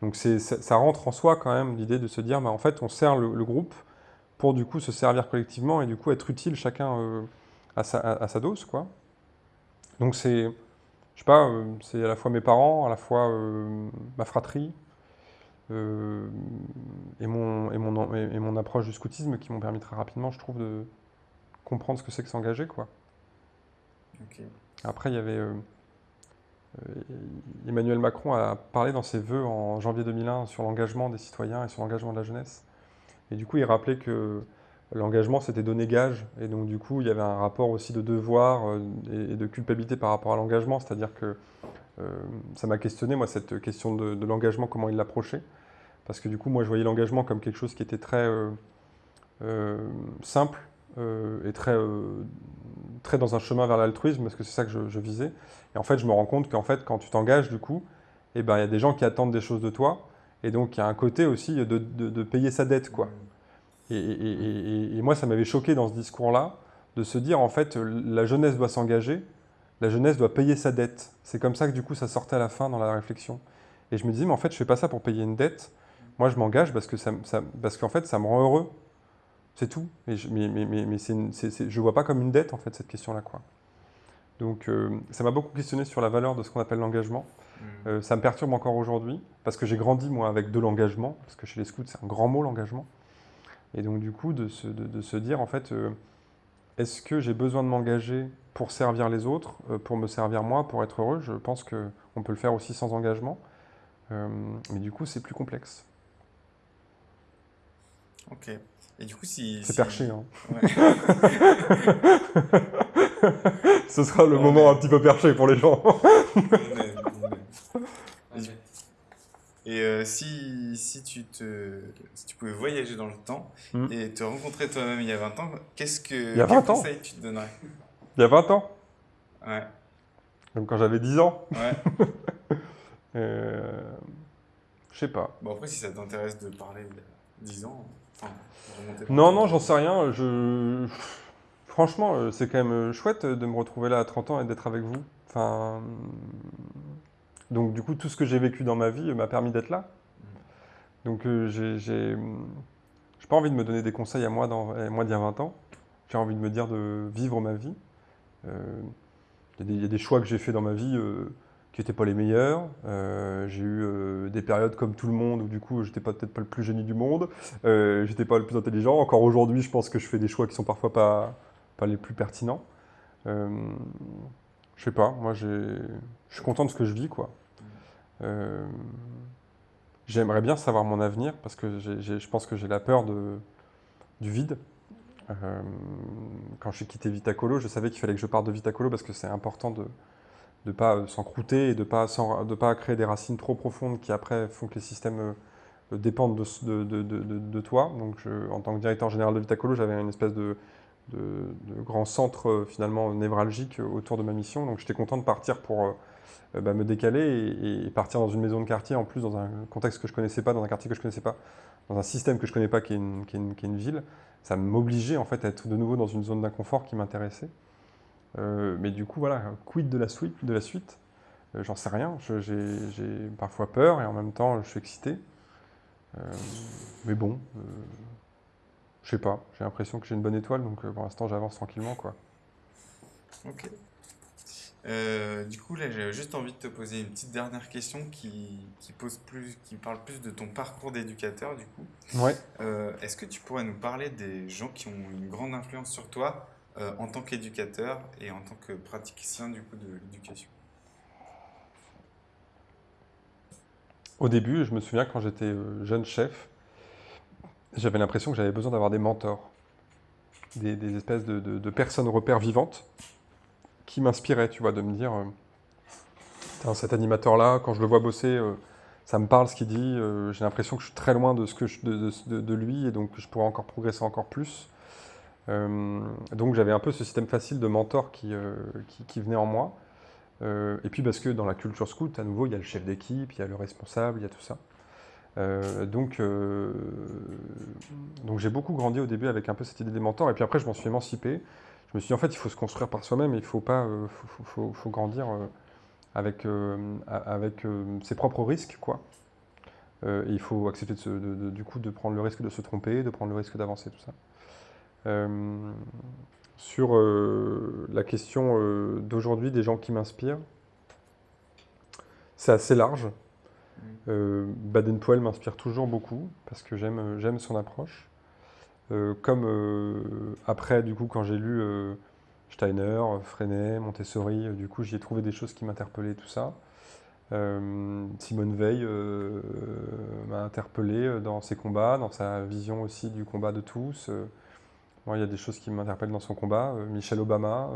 donc ça, ça rentre en soi quand même l'idée de se dire, bah, en fait on sert le, le groupe pour du coup se servir collectivement et du coup être utile chacun à, sa, à- à sa dose quoi. Donc c'est, je sais pas, euh, c'est à la fois mes parents, à la fois euh, ma fratrie euh, et, mon, et, mon, et, et mon approche du scoutisme qui m'ont permis très rapidement, je trouve, de comprendre ce que c'est que s'engager quoi. Après, il y avait Emmanuel Macron a parlé dans ses vœux en janvier 2001 sur l'engagement des citoyens et sur l'engagement de la jeunesse. Et du coup, il rappelait que l'engagement, c'était donner gage. Et donc, du coup, il y avait un rapport aussi de devoir euh, et, de culpabilité par rapport à l'engagement. C'est-à-dire que euh, ça m'a questionné, moi, cette question de, l'engagement, comment il l'approchait. Parce que du coup, moi, je voyais l'engagement comme quelque chose qui était très euh, simple et très, très dans un chemin vers l'altruisme, parce que c'est ça que je, je visais. Et en fait, je me rends compte qu'en fait, quand tu t'engages, du coup, eh ben, il y a des gens qui attendent des choses de toi. Et donc, il y a un côté aussi de, de- de payer sa dette, quoi. Et, moi, ça m'avait choqué dans ce discours-là, de se dire, en fait, la jeunesse doit s'engager, la jeunesse doit payer sa dette. C'est comme ça que, du coup, ça sortait à la fin dans la réflexion. Et je me disais, mais en fait, je fais pas ça pour payer une dette. Moi, je m'engage parce que ça, parce qu'en fait, ça me rend heureux. C'est tout. Mais je, mais, je vois pas comme une dette, en fait, cette question-là, quoi. Donc, euh, ça m'a beaucoup questionné sur la valeur de ce qu'on appelle l'engagement. Mm. Euh, ça me perturbe encore aujourd'hui, parce que j'ai grandi, moi, avec de l'engagement, parce que chez les scouts, c'est un grand mot, l'engagement. Et donc, du coup, de se, de, de se dire, en fait, euh, est-ce que j'ai besoin de m'engager pour servir les autres, euh, pour me servir moi, pour être heureux? Je pense qu'on peut le faire aussi sans engagement. Euh, mais du coup, c'est plus complexe. Ok. Et du coup, si. C'est si- perché, hein. Ouais. [laughs] Ce sera le moment un petit peu perché pour les gens. [laughs] On aime, on aime. Et euh, si, si, tu te, si tu pouvais voyager dans le temps Mm. et te rencontrer toi-même il y a 20 ans, qu'est-ce que Il y a quel 20 ans conseil tu te donnerais? Il y a 20 ans, Ouais, même quand j'avais 10 ans. ouais. [laughs] Euh, Je sais pas. Bon, après, si ça t'intéresse de parler de 10 ans, enfin, Non, non, j'en sais rien. Je... Franchement, euh, c'est quand même chouette de me retrouver là à 30 ans et d'être avec vous. Enfin... Donc, du coup, tout ce que j'ai vécu dans ma vie m'a permis d'être là. Donc, euh, j'ai pas envie de me donner des conseils à moi, dans... d'il y a 20 ans. J'ai envie de me dire de vivre ma vie. Euh, Il y, a des- choix que j'ai faits dans ma vie euh, qui n'étaient pas les meilleurs. J'ai eu des périodes comme tout le monde où, du coup, j'étais peut-être pas le plus génie du monde. J'étais pas le plus intelligent. Encore aujourd'hui, je pense que je fais des choix qui sont parfois pas, pas les plus pertinents. Je sais pas, moi je suis content de ce que je vis, quoi. Euh, J'aimerais bien savoir mon avenir parce que je pense que j'ai la peur de, du vide. Euh, quand j'ai quitté Vitacolo, je savais qu'il fallait que je parte de Vitacolo parce que c'est important de ne pas euh, s'encrouter et de ne pas, de pas créer des racines trop profondes qui après font que les systèmes dépendent de, de, de, de- toi. Donc en tant que directeur général de Vitacolo, j'avais une espèce de, de, grand centre finalement névralgique autour de ma mission. Donc j'étais content de partir pour bah, me décaler et, partir dans une maison de quartier, en plus dans un contexte que je connaissais pas, dans un quartier que je connaissais pas, dans un système que je connais pas qui est une, qui est une, qui est une ville. Ça m'obligeait en fait à être de nouveau dans une zone d'inconfort qui m'intéressait. Euh, mais du coup, voilà, quid de la suite, de la suite? Euh, J'en sais rien. J'ai parfois peur et en même temps, je suis excité. Euh, mais bon, euh, je sais pas. J'ai l'impression que j'ai une bonne étoile, donc euh, pour l'instant, j'avance tranquillement, quoi. Ok. Euh, du coup, là, j'ai juste envie de te poser une petite dernière question qui, qui pose plus, qui parle plus de ton parcours d'éducateur, du coup. Ouais. Euh, est-ce que tu pourrais nous parler des gens qui ont une grande influence sur toi euh, en tant qu'éducateur et en tant que praticien, du coup, de l'éducation? Au début, je me souviens quand j'étais jeune chef, j'avais l'impression que j'avais besoin d'avoir des mentors, des, des espèces de, de- de personnes repères vivantes qui m'inspiraient, tu vois, de me dire, euh, cet animateur-là, quand je le vois bosser, euh, ça me parle ce qu'il dit, euh, j'ai l'impression que je suis très loin de, ce que de, lui et donc je pourrais encore progresser encore plus. Donc j'avais un peu ce système facile de mentor qui, qui, venait en moi. et puis parce que dans la culture scout, à nouveau, il y a le chef d'équipe, il y a le responsable, il y a tout ça. donc donc j'ai beaucoup grandi au début avec un peu cette idée des mentors et puis après je m'en suis émancipé. Je me suis dit en fait il faut se construire par soi-même, il faut pas, faut, faut, grandir avec, euh, avec euh, ses propres risques, quoi. Euh, il faut accepter de, du coup de prendre le risque de se tromper, de prendre le risque d'avancer, tout ça. sur la question d'aujourd'hui des gens qui m'inspirent, c'est assez large. Baden-Powell m'inspire toujours beaucoup parce que j'aime son approche. Comme après, du coup, quand j'ai lu Steiner, Freinet, Montessori, euh, du coup j'y ai trouvé des choses qui m'interpellaient, tout ça. Euh, Simone Veil euh, m'a interpellé dans ses combats, dans sa vision aussi du combat de tous. Moi, il y a des choses qui m'interpellent dans son combat. Michelle Obama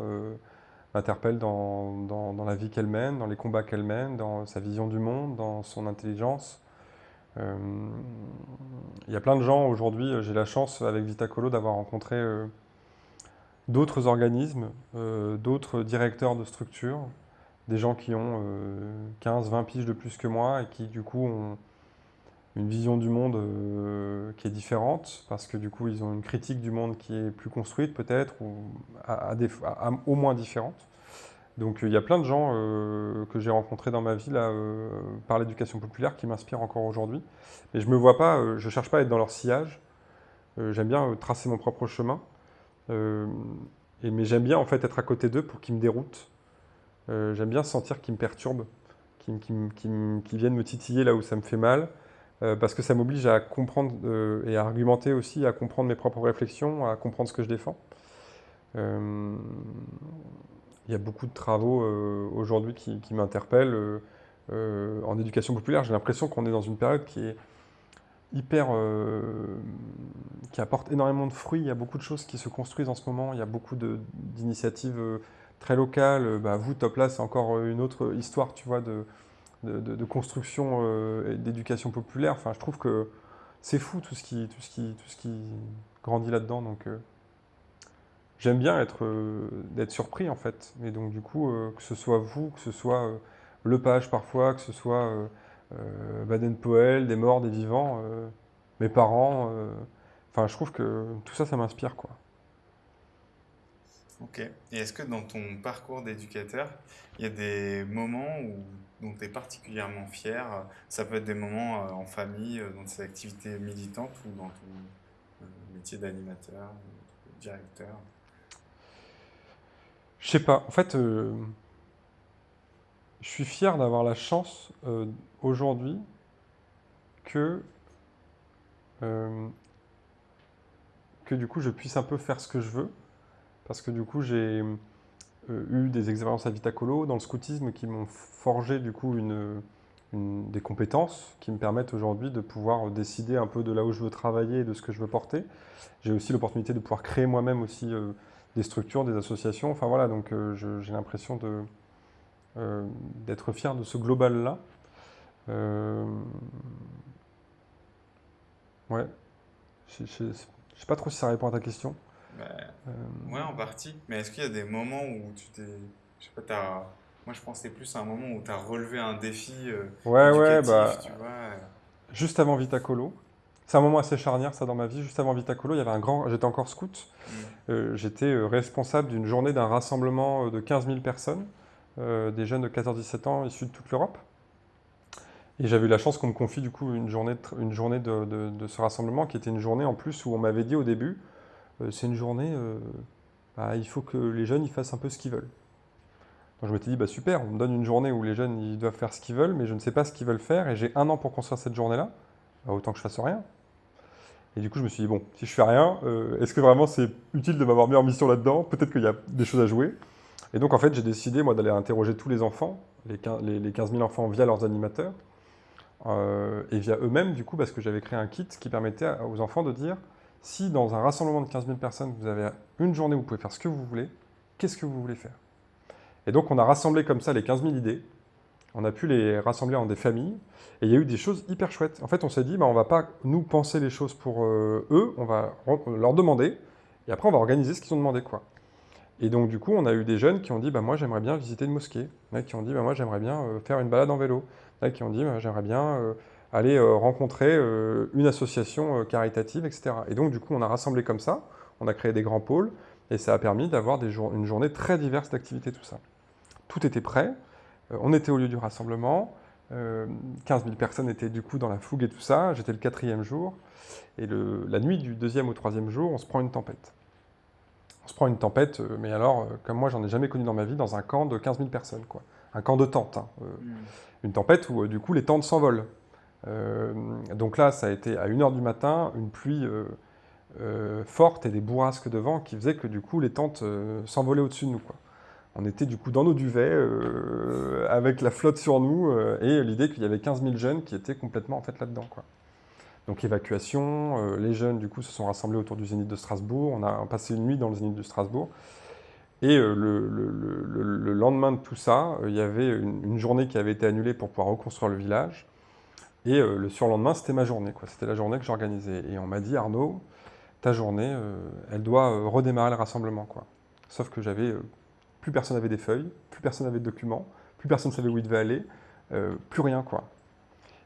m'interpelle dans, dans, la vie qu'elle mène, dans les combats qu'elle mène, dans sa vision du monde, dans son intelligence. Il y a plein de gens aujourd'hui, j'ai la chance avec Vitacolo d'avoir rencontré d'autres organismes, euh, d'autres directeurs de structures, des gens qui ont 15-20 euh, piges de plus que moi et qui du coup ont une vision du monde euh, qui est différente, parce que du coup ils ont une critique du monde qui est plus construite peut-être, ou au moins différente. Donc il y a plein de gens que j'ai rencontrés dans ma vie là, par l'éducation populaire qui m'inspirent encore aujourd'hui. Mais je me vois pas, je cherche pas à être dans leur sillage. J'aime bien tracer mon propre chemin. Euh, mais j'aime bien en fait être à côté d'eux pour qu'ils me déroutent. Euh, j'aime bien sentir qu'ils me perturbent, qu'ils viennent me titiller là où ça me fait mal, euh, parce que ça m'oblige à comprendre et à argumenter aussi, à comprendre mes propres réflexions, à comprendre ce que je défends. Il y a beaucoup de travaux aujourd'hui qui, m'interpellent. en éducation populaire, j'ai l'impression qu'on est dans une période qui est hyper, euh, qui apporte énormément de fruits. Il y a beaucoup de choses qui se construisent en ce moment. Il y a beaucoup d'initiatives euh, très locales. Bah, vous, Top là, c'est encore une autre histoire, tu vois, de, construction euh, d'éducation populaire. Enfin, je trouve que c'est fou tout ce qui, grandit là-dedans. J'aime bien être, d'être surpris en fait. Et donc, du coup, que ce soit vous, que ce soit le page parfois, que ce soit euh, Baden-Powell, des morts, des vivants, euh, mes parents. Euh, enfin, je trouve que tout ça, ça m'inspire, quoi. Ok. Et est-ce que dans ton parcours d'éducateur, il y a des moments dont tu es particulièrement fier? Ça peut être des moments en famille, dans tes activités militantes ou dans ton métier d'animateur, directeur? Je sais pas. En fait, je suis fier d'avoir la chance euh, aujourd'hui que, euh, que du coup je puisse un peu faire ce que je veux. Parce que du coup j'ai euh, eu des expériences à Vitacolo dans le scoutisme qui m'ont forgé du coup une, des compétences qui me permettent aujourd'hui de pouvoir décider un peu de là où je veux travailler et de ce que je veux porter. J'ai aussi l'opportunité de pouvoir créer moi-même aussi des structures, des associations. Enfin voilà, donc j'ai l'impression euh, d'être fier de ce global-là. Euh, ouais. Je ne sais pas trop si ça répond à ta question. Bah, euh, ouais, en partie. Mais est-ce qu'il y a des moments où tu t'es. Je sais pas, as... Moi, je pensais plus à un moment où tu as relevé un défi. ouais, ouais, bah. Juste avant Vitacolo. C'est un moment assez charnière, ça, dans ma vie. Juste avant Vitacolo, il y avait un grand. J'étais encore scout. Mm. J'étais responsable d'une journée d'un rassemblement de 15 000 personnes. Euh, des jeunes de 14-17 ans issus de toute l'Europe. Et j'avais eu la chance qu'on me confie du coup une journée, de, une journée de, ce rassemblement qui était une journée en plus où on m'avait dit au début, euh, c'est une journée, euh, bah, il faut que les jeunes ils fassent un peu ce qu'ils veulent. Donc je m'étais dit, bah super, on me donne une journée où les jeunes ils doivent faire ce qu'ils veulent, mais je ne sais pas ce qu'ils veulent faire et j'ai un an pour construire cette journée-là, bah, autant que je fasse rien. Et du coup, je me suis dit, bon, si je fais rien, est-ce que vraiment c'est utile de m'avoir mis en mission là-dedans? Peut-être qu'il y a des choses à jouer. Et donc, en fait, j'ai décidé, moi, d'aller interroger tous les enfants, les 15 000 enfants via leurs animateurs, euh, et via eux-mêmes, du coup, parce que j'avais créé un kit qui permettait aux enfants de dire, si dans un rassemblement de 15 000 personnes, vous avez une journée où vous pouvez faire ce que vous voulez, qu'est-ce que vous voulez faire? Et donc, on a rassemblé comme ça les 15 000 idées. On a pu les rassembler en des familles. Et il y a eu des choses hyper chouettes. En fait, on s'est dit, bah, on va pas nous penser les choses pour euh, eux, on va leur demander, et après on va organiser ce qu'ils ont demandé. quoi. Et donc du coup, on a eu des jeunes qui ont dit, bah, moi j'aimerais bien visiter une mosquée. Qui ont dit, bah, moi j'aimerais bien euh, faire une balade en vélo. Qui ont dit, bah, j'aimerais bien euh, aller rencontrer une association caritative, etc. Et donc du coup, on a rassemblé comme ça, on a créé des grands pôles, et ça a permis d'avoir une journée très diverse d'activités, tout ça. Tout était prêt, on était au lieu du rassemblement, 15 euh, 000 personnes étaient du coup dans la fougue et tout ça. J'étais le quatrième jour. Et la nuit du deuxième au troisième jour, on se prend une tempête. On se prend une tempête, euh, mais alors, euh, comme moi, j'en ai jamais connu dans ma vie, dans un camp de 15 000 personnes. Quoi. Un camp de tentes. Hein, hmm. Une tempête où, du coup, les tentes s'envolent. donc là, ça a été à 1h du matin, une pluie forte et des bourrasques de vent qui faisaient que, du coup, les tentes s'envolaient au-dessus de nous. Quoi on était du coup dans nos duvets, euh, avec la flotte sur nous, euh, et l'idée qu'il y avait 15 000 jeunes qui étaient complètement en fait là-dedans. Donc évacuation, euh, les jeunes du coup se sont rassemblés autour du Zénith de Strasbourg, on a passé une nuit dans le Zénith de Strasbourg, et le, lendemain de tout ça, il y avait une, journée qui avait été annulée pour pouvoir reconstruire le village, et le surlendemain c'était ma journée, c'était la journée que j'organisais, et on m'a dit Arnaud, ta journée, elle doit redémarrer le rassemblement. Sauf que j'avais plus personne n'avait des feuilles, plus personne n'avait de documents, plus personne ne savait où il devait aller, euh, plus rien quoi.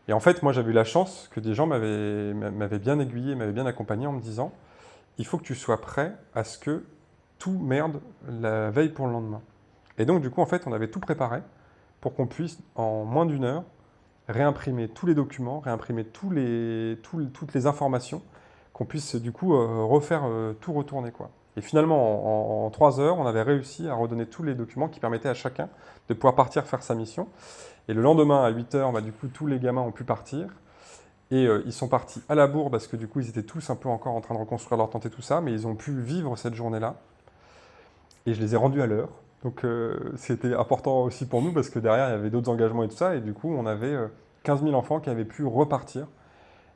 Et en fait, moi j'avais eu la chance que des gens m'avaient bien aiguillé, m'avaient bien accompagné en me disant il faut que tu sois prêt à ce que tout merde la veille pour le lendemain. Et donc du coup, en fait, on avait tout préparé pour qu'on puisse, en moins d'une heure, réimprimer tous les documents, réimprimer toutes les informations, qu'on puisse du coup euh, refaire euh, tout retourner. quoi. Et finalement, en, trois heures, on avait réussi à redonner tous les documents qui permettaient à chacun de pouvoir partir faire sa mission. Et le lendemain, à 8 heures, bah, du coup, tous les gamins ont pu partir. Et euh, ils sont partis à la bourre parce que du coup, ils étaient tous un peu encore en train de reconstruire leur tente et tout ça, mais ils ont pu vivre cette journée-là. Et je les ai rendus à l'heure. Donc euh, c'était important aussi pour nous parce que derrière, il y avait d'autres engagements et tout ça. Et du coup, on avait 15 euh, 000 enfants qui avaient pu repartir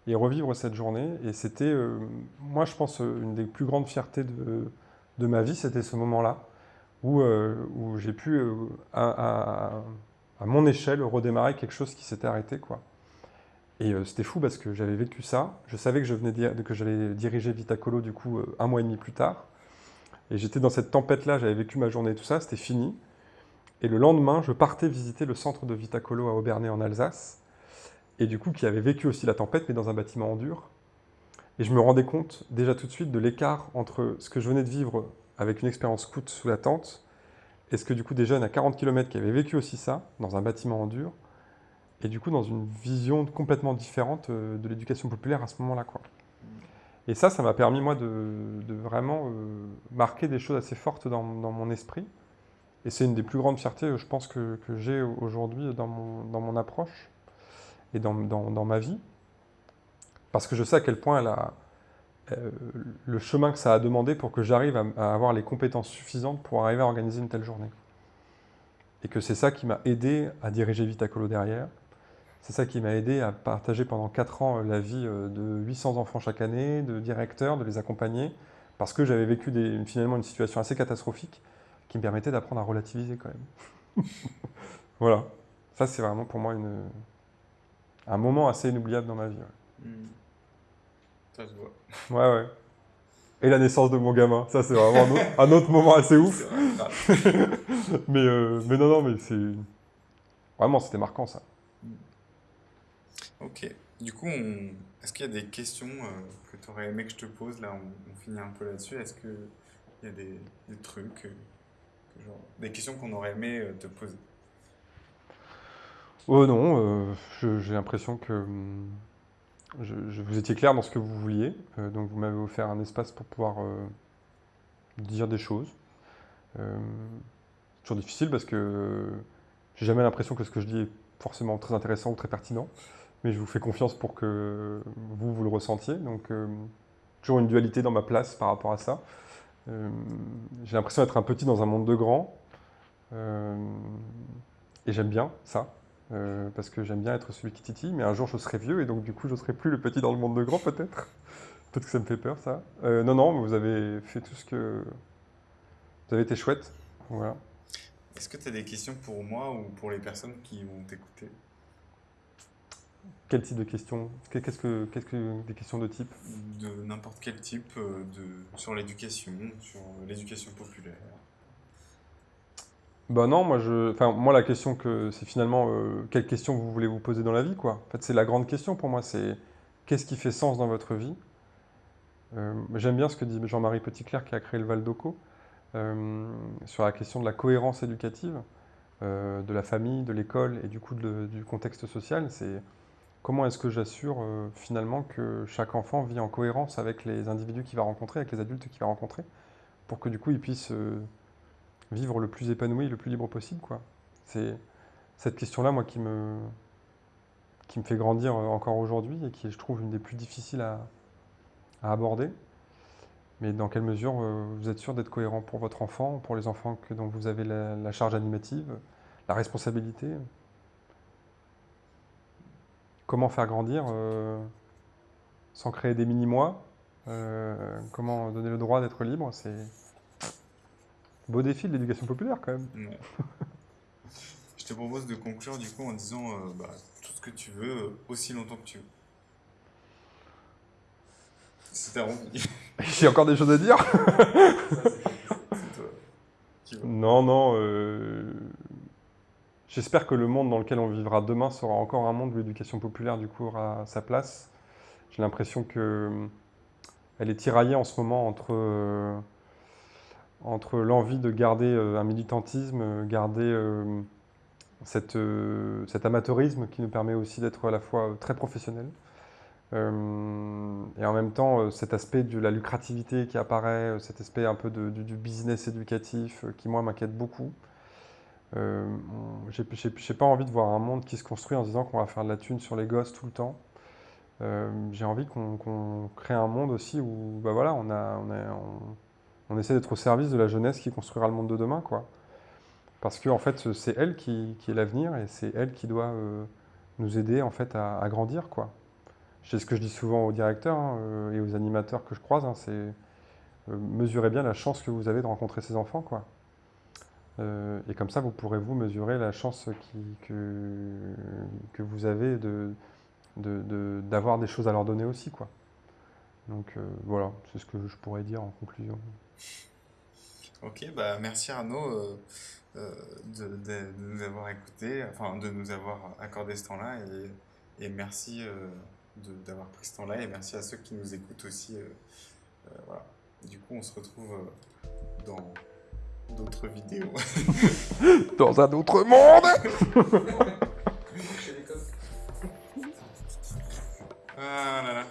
et revivre cette journée. Et c'était, euh, moi je pense, euh, une des plus grandes fiertés de, de ma vie, c'était ce moment-là, où, euh, où j'ai pu, à, mon échelle, redémarrer quelque chose qui s'était arrêté. quoi. Et c'était fou parce que j'avais vécu ça. Je savais que je venais que j'allais diriger Vitacolo du coup un mois et demi plus tard. Et j'étais dans cette tempête-là, j'avais vécu ma journée et tout ça, c'était fini. Et le lendemain, je partais visiter le centre de Vitacolo à Aubernay en Alsace et du coup qui avait vécu aussi la tempête, mais dans un bâtiment en dur. Et je me rendais compte déjà tout de suite de l'écart entre ce que je venais de vivre avec une expérience scout sous la tente, et ce que du coup des jeunes à 40 km qui avaient vécu aussi ça, dans un bâtiment en dur, et du coup dans une vision complètement différente euh, de l'éducation populaire à ce moment-là. Et ça, ça m'a permis moi de, vraiment euh, marquer des choses assez fortes dans, mon esprit. Et c'est une des plus grandes fiertés, je pense, que, que j'ai aujourd'hui dans mon, dans mon approche et dans, dans, ma vie, parce que je sais à quel point elle a, euh, le chemin que ça a demandé pour que j'arrive à, avoir les compétences suffisantes pour arriver à organiser une telle journée. Et que c'est ça qui m'a aidé à diriger Vitacolo derrière. C'est ça qui m'a aidé à partager pendant 4 ans euh, la vie euh, de 800 enfants chaque année, de directeurs, de les accompagner, parce que j'avais vécu finalement une situation assez catastrophique qui me permettait d'apprendre à relativiser quand même. [laughs] voilà. Ça, c'est vraiment pour moi une, un moment assez inoubliable dans ma vie. Hmm. Ça se voit. [laughs] Ouais, ouais. Et la naissance de mon gamin, ça c'est vraiment un autre, moment assez ouf. [laughs] mais, euh, mais non, non, mais c'est... Vraiment, c'était marquant ça. Hmm. Ok. Du coup, est-ce qu'il y a des questions euh, que tu aurais aimé que je te pose Là, on, finit un peu là-dessus. Est-ce qu'il y a des, trucs, euh, genre, des questions qu'on aurait aimé te poser? Oh non, euh, j'ai l'impression que hum, je, vous étiez clair dans ce que vous vouliez, euh, donc vous m'avez offert un espace pour pouvoir dire des choses. C'est toujours difficile parce que j'ai jamais l'impression que ce que je dis est forcément très intéressant ou très pertinent, mais je vous fais confiance pour que vous, vous le ressentiez, donc toujours une dualité dans ma place par rapport à ça. j'ai l'impression d'être un petit dans un monde de grands, et j'aime bien ça. Euh, parce que j'aime bien être celui qui titille, mais un jour je serai vieux et donc du coup je serai plus le petit dans le monde de grand peut-être. [laughs] peut-être que ça me fait peur ça. Euh, non, non, vous avez fait tout ce que... Vous avez été chouette, voilà. Est-ce que tu as des questions pour moi ou pour les personnes qui vont t'écouter? Quel type de questions? Qu'est-ce que, qu'est-ce que des questions de type? De n'importe quel type, euh, de, sur l'éducation, sur l'éducation populaire. Bah non, moi, je, enfin, moi la question que c'est finalement euh, quelle question vous voulez vous poser dans la vie, quoi. En fait, c'est la grande question pour moi, c'est qu'est-ce qui fait sens dans votre vie? Euh, J'aime bien ce que dit Jean-Marie Petitclerc qui a créé le Val d'Oco euh, sur la question de la cohérence éducative de la famille, de l'école et du coup du contexte social. C'est comment est-ce que j'assure finalement que chaque enfant vit en cohérence avec les individus qu'il va rencontrer, avec les adultes qu'il va rencontrer, pour que du coup il puisse vivre le plus épanoui, le plus libre possible. quoi. C'est cette question-là, moi, qui me, qui me fait grandir euh, encore aujourd'hui et qui je trouve, une des plus difficiles à, aborder. Mais dans quelle mesure euh, vous êtes sûr d'être cohérent pour votre enfant, pour les enfants que, dont vous avez la, charge animative, la responsabilité? Comment faire grandir euh, sans créer des mini-mois Comment donner le droit d'être libre? C'est Beau défi de l'éducation populaire quand même. Je te propose de conclure du coup en disant euh, bah, tout ce que tu veux, euh, aussi longtemps que tu veux. C'était rempli. [laughs] J'ai encore des choses à dire Non, non. Euh, j'espère que le monde dans lequel on vivra demain sera encore un monde où l'éducation populaire du coup aura sa place. J'ai l'impression que elle est tiraillée en ce moment entre entre l'envie de garder euh, un militantisme, euh, garder euh, cette, cet amateurisme qui nous permet aussi d'être à la fois très professionnel, et en même temps cet aspect de la lucrativité qui apparaît, cet aspect un peu du, business éducatif qui moi m'inquiète beaucoup. Euh, J'ai pas envie de voir un monde qui se construit en disant qu'on va faire de la thune sur les gosses tout le temps. J'ai envie qu'on crée un monde aussi où bah voilà, on a, essaie d'être au service de la jeunesse qui construira le monde de demain, quoi. Parce que en fait, c'est elle qui, est l'avenir et c'est elle qui doit euh, nous aider en fait à, grandir, quoi. C'est ce que je dis souvent aux directeurs hein, euh, et aux animateurs que je croise, hein, c'est euh, mesurez bien la chance que vous avez de rencontrer ces enfants, quoi. et comme ça, vous pourrez vous mesurer la chance que, que vous avez de d'avoir des choses à leur donner aussi, quoi. Donc voilà, c'est ce que je pourrais dire en conclusion. Ok, bah merci Arnaud euh, euh, de, nous avoir écoutés, enfin de nous avoir accordé ce temps-là et, merci euh, d'avoir pris ce temps-là et merci à ceux qui nous écoutent aussi. voilà. Du coup, on se retrouve dans d'autres vidéos. [laughs] [laughs] dans un autre monde [laughs] Ah là là.